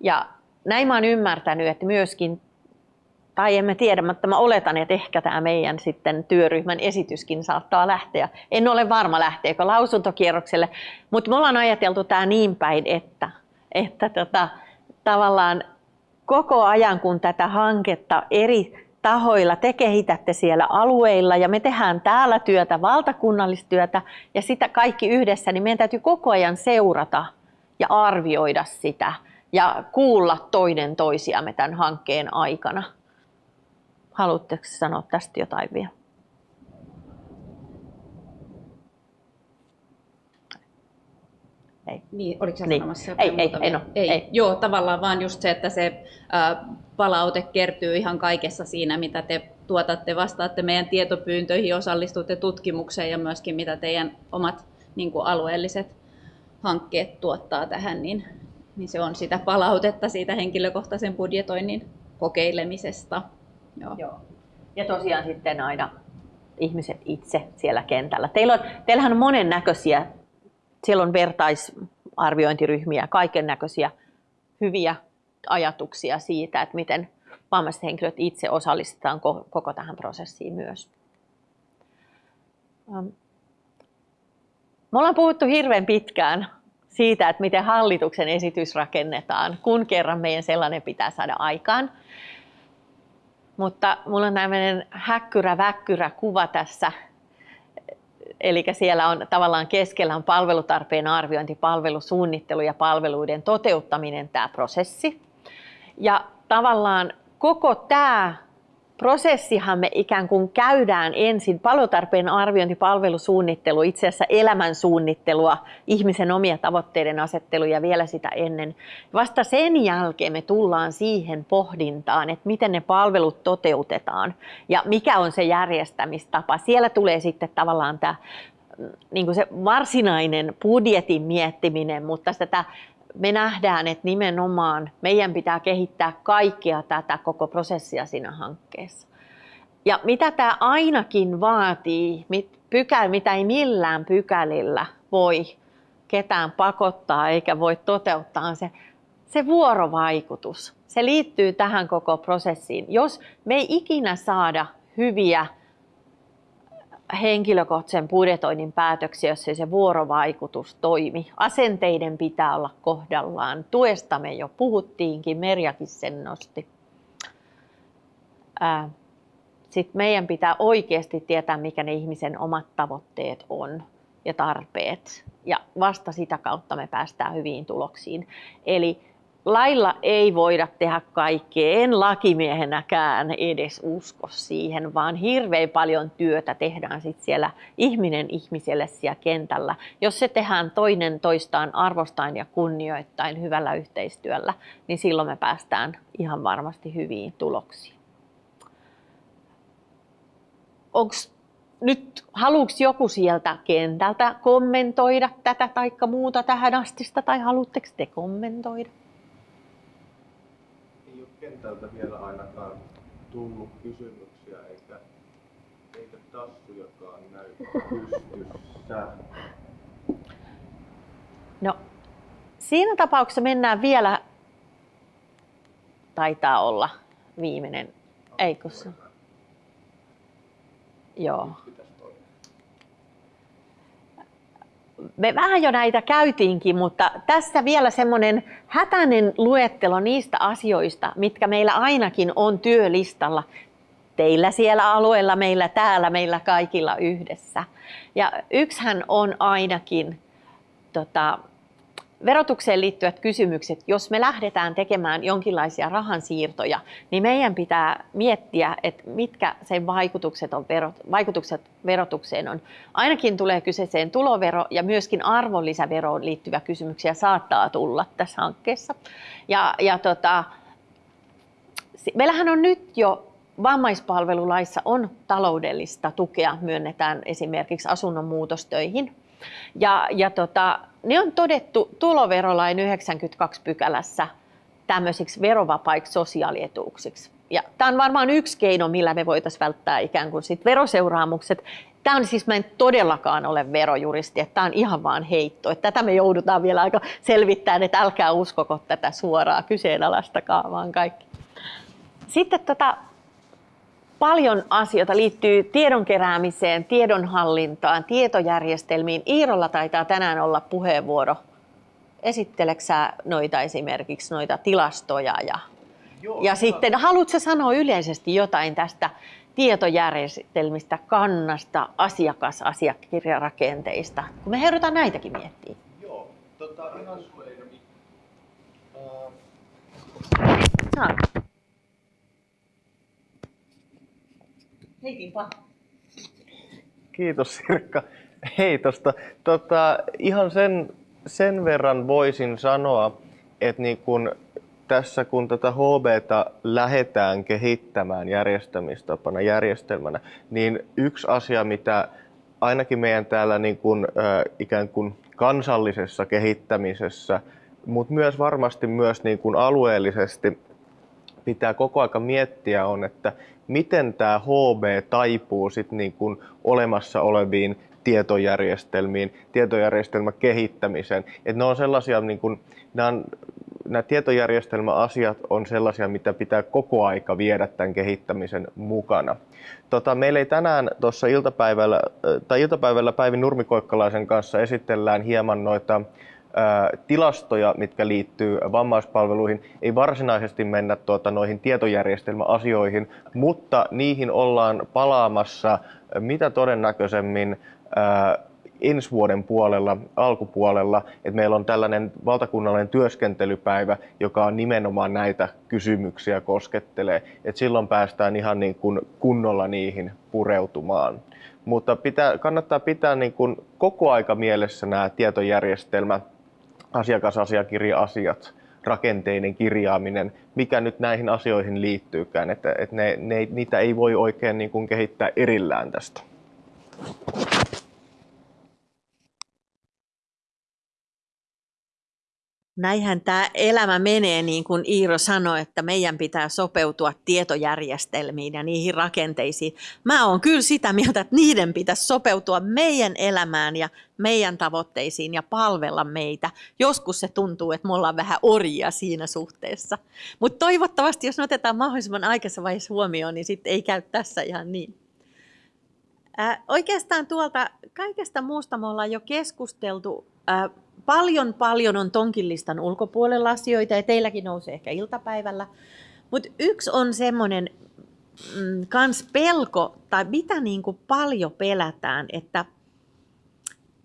Ja näin mä oon ymmärtänyt, että myöskin, tai emme tiedä, mutta mä oletan, että ehkä tämä meidän sitten työryhmän esityskin saattaa lähteä. En ole varma lähteekö lausuntokierrokselle, mutta me ollaan ajateltu tämä niin päin, että, että tota, tavallaan koko ajan kun tätä hanketta eri tahoilla, te kehitätte siellä alueilla ja me tehdään täällä työtä, valtakunnallistyötä ja sitä kaikki yhdessä, niin meidän täytyy koko ajan seurata ja arvioida sitä ja kuulla toinen toisiamme tämän hankkeen aikana. Haluatteko sanoa tästä jotain vielä?
Ei. Niin, oliko sä
niin.
sanomassa
ei, ei, ei, no,
ei. ei. Joo, tavallaan vaan just se, että se äh, palaute kertyy ihan kaikessa siinä, mitä te tuotatte, vastaatte meidän tietopyyntöihin, osallistutte tutkimukseen ja myöskin mitä teidän omat niin kuin alueelliset hankkeet tuottaa tähän, niin, niin se on sitä palautetta siitä henkilökohtaisen budjetoinnin kokeilemisesta.
Joo. Joo. Ja tosiaan sitten aina ihmiset itse siellä kentällä. Teillä on, teillähän on monen näköisiä siellä on vertaisarviointiryhmiä, kaiken näköisiä hyviä ajatuksia siitä, että miten vammaiset henkilöt itse osallistetaan koko tähän prosessiin myös. Me ollaan puhuttu hirveän pitkään siitä, että miten hallituksen esitys rakennetaan, kun kerran meidän sellainen pitää saada aikaan. Mutta mulla on tämmöinen häkkyrä-väkkyrä kuva tässä Eli siellä on tavallaan keskellä on palvelutarpeen arviointi, palvelusuunnittelu ja palveluiden toteuttaminen tämä prosessi. Ja tavallaan koko tämä prosessihan me ikään kuin käydään ensin palvelutarpeen arviointi, palvelusuunnittelu, itse asiassa elämän suunnittelua, ihmisen omia tavoitteiden asetteluja vielä sitä ennen. Vasta sen jälkeen me tullaan siihen pohdintaan, että miten ne palvelut toteutetaan ja mikä on se järjestämistapa. Siellä tulee sitten tavallaan tämä niin kuin se varsinainen budjetin miettiminen, mutta tätä me nähdään, että nimenomaan meidän pitää kehittää kaikkea tätä koko prosessia siinä hankkeessa. Ja mitä tämä ainakin vaatii, pykälä, mitä ei millään pykälillä voi ketään pakottaa eikä voi toteuttaa, on se, se vuorovaikutus. Se liittyy tähän koko prosessiin. Jos me ei ikinä saada hyviä henkilökohtaisen budjetoinnin päätöksiä, jos ei se vuorovaikutus toimi. Asenteiden pitää olla kohdallaan. Tuesta me jo puhuttiinkin, Merjakin sen nosti. Sitten meidän pitää oikeasti tietää, mikä ne ihmisen omat tavoitteet on ja tarpeet. Ja vasta sitä kautta me päästään hyviin tuloksiin. Eli lailla ei voida tehdä kaikkea, en lakimiehenäkään edes usko siihen, vaan hirveän paljon työtä tehdään sit siellä ihminen ihmiselle siellä kentällä. Jos se tehdään toinen toistaan arvostain ja kunnioittain hyvällä yhteistyöllä, niin silloin me päästään ihan varmasti hyviin tuloksiin. Onks nyt haluuks joku sieltä kentältä kommentoida tätä tai muuta tähän astista, tai haluatteko te kommentoida?
Kentältä vielä ainakaan tullut kysymyksiä, eikä, eikä tassujakaan näy pystyssä.
No, siinä tapauksessa mennään vielä, taitaa olla viimeinen, eikö se? Joo. Me vähän jo näitä käytiinkin, mutta tässä vielä semmoinen hätäinen luettelo niistä asioista, mitkä meillä ainakin on työlistalla. Teillä siellä alueella, meillä täällä, meillä kaikilla yhdessä. Ja yksihän on ainakin tota, verotukseen liittyvät kysymykset, jos me lähdetään tekemään jonkinlaisia rahansiirtoja, niin meidän pitää miettiä, että mitkä sen vaikutukset, on verot, vaikutukset verotukseen on. Ainakin tulee kyseeseen tulovero ja myöskin arvonlisäveroon liittyviä kysymyksiä saattaa tulla tässä hankkeessa. Ja, ja tota, meillähän on nyt jo vammaispalvelulaissa on taloudellista tukea, myönnetään esimerkiksi asunnon muutostöihin. Ja, ja tota, ne on todettu tuloverolain 92 pykälässä tämmöisiksi verovapaiksi sosiaalietuuksiksi. Ja tämä on varmaan yksi keino, millä me voitaisiin välttää ikään kuin sit veroseuraamukset. Tämä on siis, mä en todellakaan ole verojuristi, että tämä on ihan vaan heitto. Että tätä me joudutaan vielä aika selvittämään, että älkää uskoko tätä suoraa kyseenalaistakaan, vaan kaikki. Sitten tota, paljon asioita liittyy tiedon keräämiseen, tiedonhallintaan, tietojärjestelmiin. Iirolla taitaa tänään olla puheenvuoro. Esitteleksä noita esimerkiksi noita tilastoja? Ja, Joo, ja sitten haluatko sanoa yleisesti jotain tästä tietojärjestelmistä, kannasta, asiakasasiakirjarakenteista, kun me joudutaan näitäkin miettimään?
Joo, tota, ihan
uh... Heitinpa.
Kiitos Sirkka heitosta. Tota, ihan sen, sen verran voisin sanoa, että niin kun tässä kun tätä HBta lähdetään kehittämään järjestämistapana, järjestelmänä, niin yksi asia, mitä ainakin meidän täällä niin kun, äh, ikään kuin kansallisessa kehittämisessä, mutta myös varmasti myös niin kuin alueellisesti pitää koko aika miettiä on, että miten tämä HB taipuu sit niin kuin olemassa oleviin tietojärjestelmiin, tietojärjestelmän kehittämiseen. Et ne on sellaisia, niin kuin, nämä, on, nämä tietojärjestelmäasiat on sellaisia, mitä pitää koko aika viedä tämän kehittämisen mukana. Tota, meillä ei tänään tuossa iltapäivällä, tai iltapäivällä Päivi Nurmikoikkalaisen kanssa esitellään hieman noita tilastoja, mitkä liittyy vammaispalveluihin. Ei varsinaisesti mennä tuota, noihin tietojärjestelmäasioihin, mutta niihin ollaan palaamassa mitä todennäköisemmin ensi vuoden puolella, alkupuolella, että meillä on tällainen valtakunnallinen työskentelypäivä, joka on nimenomaan näitä kysymyksiä koskettelee. Et silloin päästään ihan niin kuin kunnolla niihin pureutumaan. Mutta pitää, kannattaa pitää niin kuin koko aika mielessä nämä tietojärjestelmät asiakasasiakirja-asiat, rakenteinen kirjaaminen, mikä nyt näihin asioihin liittyykään, että, että ne, ne, niitä ei voi oikein niin kuin kehittää erillään tästä.
Näinhän tämä elämä menee, niin kuin Iiro sanoi, että meidän pitää sopeutua tietojärjestelmiin ja niihin rakenteisiin. Mä oon kyllä sitä mieltä, että niiden pitäisi sopeutua meidän elämään ja meidän tavoitteisiin ja palvella meitä. Joskus se tuntuu, että me ollaan vähän orjia siinä suhteessa. Mutta toivottavasti, jos ne otetaan mahdollisimman aikaisessa vaiheessa huomioon, niin sitten ei käy tässä ihan niin. Ää, oikeastaan tuolta kaikesta muusta me ollaan jo keskusteltu. Ää, paljon paljon on tonkin listan ulkopuolella asioita ja teilläkin nousee ehkä iltapäivällä. Mutta yksi on semmoinen mm, kans pelko, tai mitä niin kuin paljon pelätään, että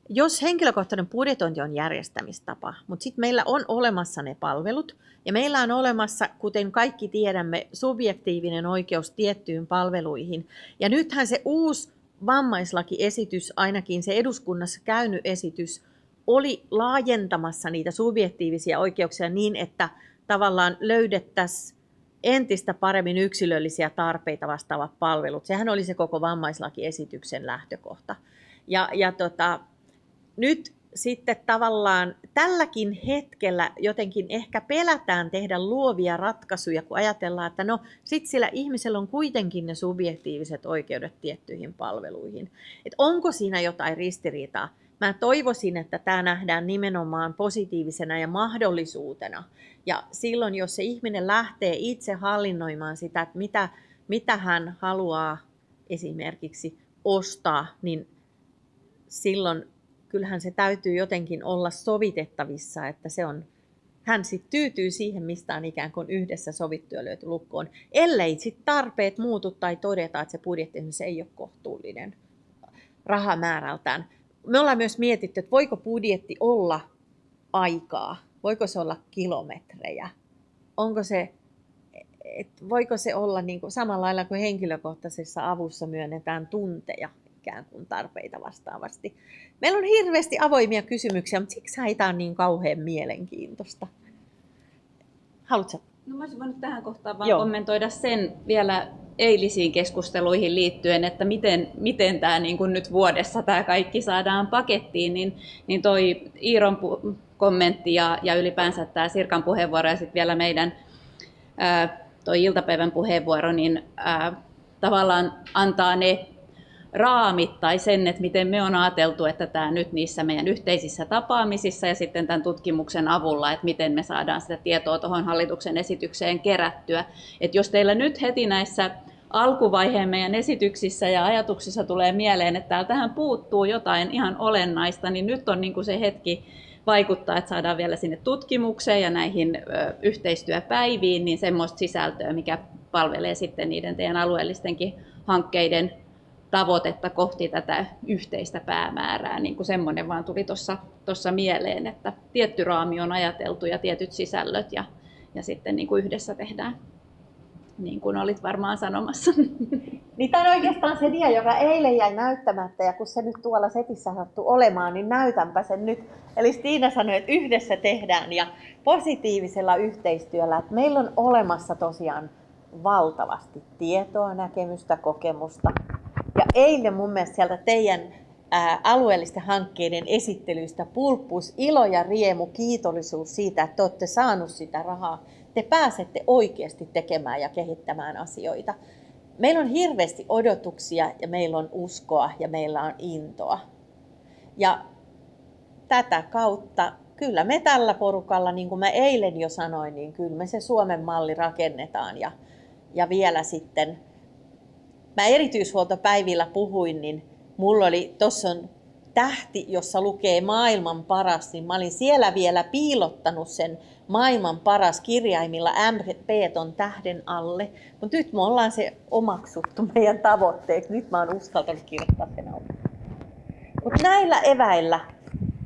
jos henkilökohtainen budjetointi on järjestämistapa, mutta sitten meillä on olemassa ne palvelut, ja meillä on olemassa, kuten kaikki tiedämme, subjektiivinen oikeus tiettyyn palveluihin. Ja nythän se uusi vammaislakiesitys, ainakin se eduskunnassa käynyt esitys, oli laajentamassa niitä subjektiivisia oikeuksia niin, että tavallaan löydettäisiin entistä paremmin yksilöllisiä tarpeita vastaavat palvelut. Sehän oli se koko vammaislakiesityksen lähtökohta. Ja, ja tota, nyt sitten tavallaan tälläkin hetkellä jotenkin ehkä pelätään tehdä luovia ratkaisuja, kun ajatellaan, että no sit sillä ihmisellä on kuitenkin ne subjektiiviset oikeudet tiettyihin palveluihin. Et onko siinä jotain ristiriitaa? Mä toivoisin, että tämä nähdään nimenomaan positiivisena ja mahdollisuutena. Ja silloin, jos se ihminen lähtee itse hallinnoimaan sitä, että mitä, mitä hän haluaa esimerkiksi ostaa, niin silloin kyllähän se täytyy jotenkin olla sovitettavissa, että se on, hän sitten tyytyy siihen, mistä on ikään kuin yhdessä sovittu ja löyty lukkoon, ellei sitten tarpeet muutu tai todeta, että se budjetti se ei ole kohtuullinen rahamäärältään. Me ollaan myös mietitty, että voiko budjetti olla aikaa, voiko se olla kilometrejä, onko se, että voiko se olla niin kuin samalla lailla kuin henkilökohtaisessa avussa myönnetään tunteja, ikään kuin tarpeita vastaavasti. Meillä on hirveästi avoimia kysymyksiä, mutta siksi tämä on niin kauhean mielenkiintoista. Haluatko?
No mä olisin voinut tähän kohtaan vaan Joo. kommentoida sen vielä eilisiin keskusteluihin liittyen, että miten, miten tämä niin kuin nyt vuodessa tämä kaikki saadaan pakettiin, niin, niin toi Iiron pu- kommentti ja, ja ylipäänsä tämä Sirkan puheenvuoro ja sitten vielä meidän ää, toi iltapäivän puheenvuoro, niin ää, tavallaan antaa ne raamit tai sen, että miten me on ajateltu, että tämä nyt niissä meidän yhteisissä tapaamisissa ja sitten tämän tutkimuksen avulla, että miten me saadaan sitä tietoa tuohon hallituksen esitykseen kerättyä. Että jos teillä nyt heti näissä alkuvaiheen meidän esityksissä ja ajatuksissa tulee mieleen, että täältähän puuttuu jotain ihan olennaista, niin nyt on niin kuin se hetki vaikuttaa, että saadaan vielä sinne tutkimukseen ja näihin yhteistyöpäiviin niin semmoista sisältöä, mikä palvelee sitten niiden teidän alueellistenkin hankkeiden tavoitetta kohti tätä yhteistä päämäärää. Niin kuin semmoinen vaan tuli tuossa mieleen, että tietty raami on ajateltu ja tietyt sisällöt ja, ja sitten niin kuin yhdessä tehdään niin kuin olit varmaan sanomassa.
Niin tämä on oikeastaan se dia, joka eilen jäi näyttämättä ja kun se nyt tuolla setissä sattuu olemaan, niin näytänpä sen nyt. Eli Stiina sanoi, että yhdessä tehdään ja positiivisella yhteistyöllä. Että meillä on olemassa tosiaan valtavasti tietoa, näkemystä, kokemusta, ja eilen mun mielestä sieltä teidän alueellisten hankkeiden esittelyistä pulppus ilo ja riemu, kiitollisuus siitä, että te olette saanut sitä rahaa. Te pääsette oikeasti tekemään ja kehittämään asioita. Meillä on hirveästi odotuksia ja meillä on uskoa ja meillä on intoa. Ja tätä kautta kyllä me tällä porukalla, niin kuin mä eilen jo sanoin, niin kyllä me se Suomen malli rakennetaan ja, ja vielä sitten mä erityishuoltopäivillä puhuin, niin mulla oli, tuossa on tähti, jossa lukee maailman paras, niin mä olin siellä vielä piilottanut sen maailman paras kirjaimilla MP on tähden alle. Mutta nyt me ollaan se omaksuttu meidän tavoitteeksi. Nyt mä oon uskaltanut kirjoittaa sen alle. Mutta näillä eväillä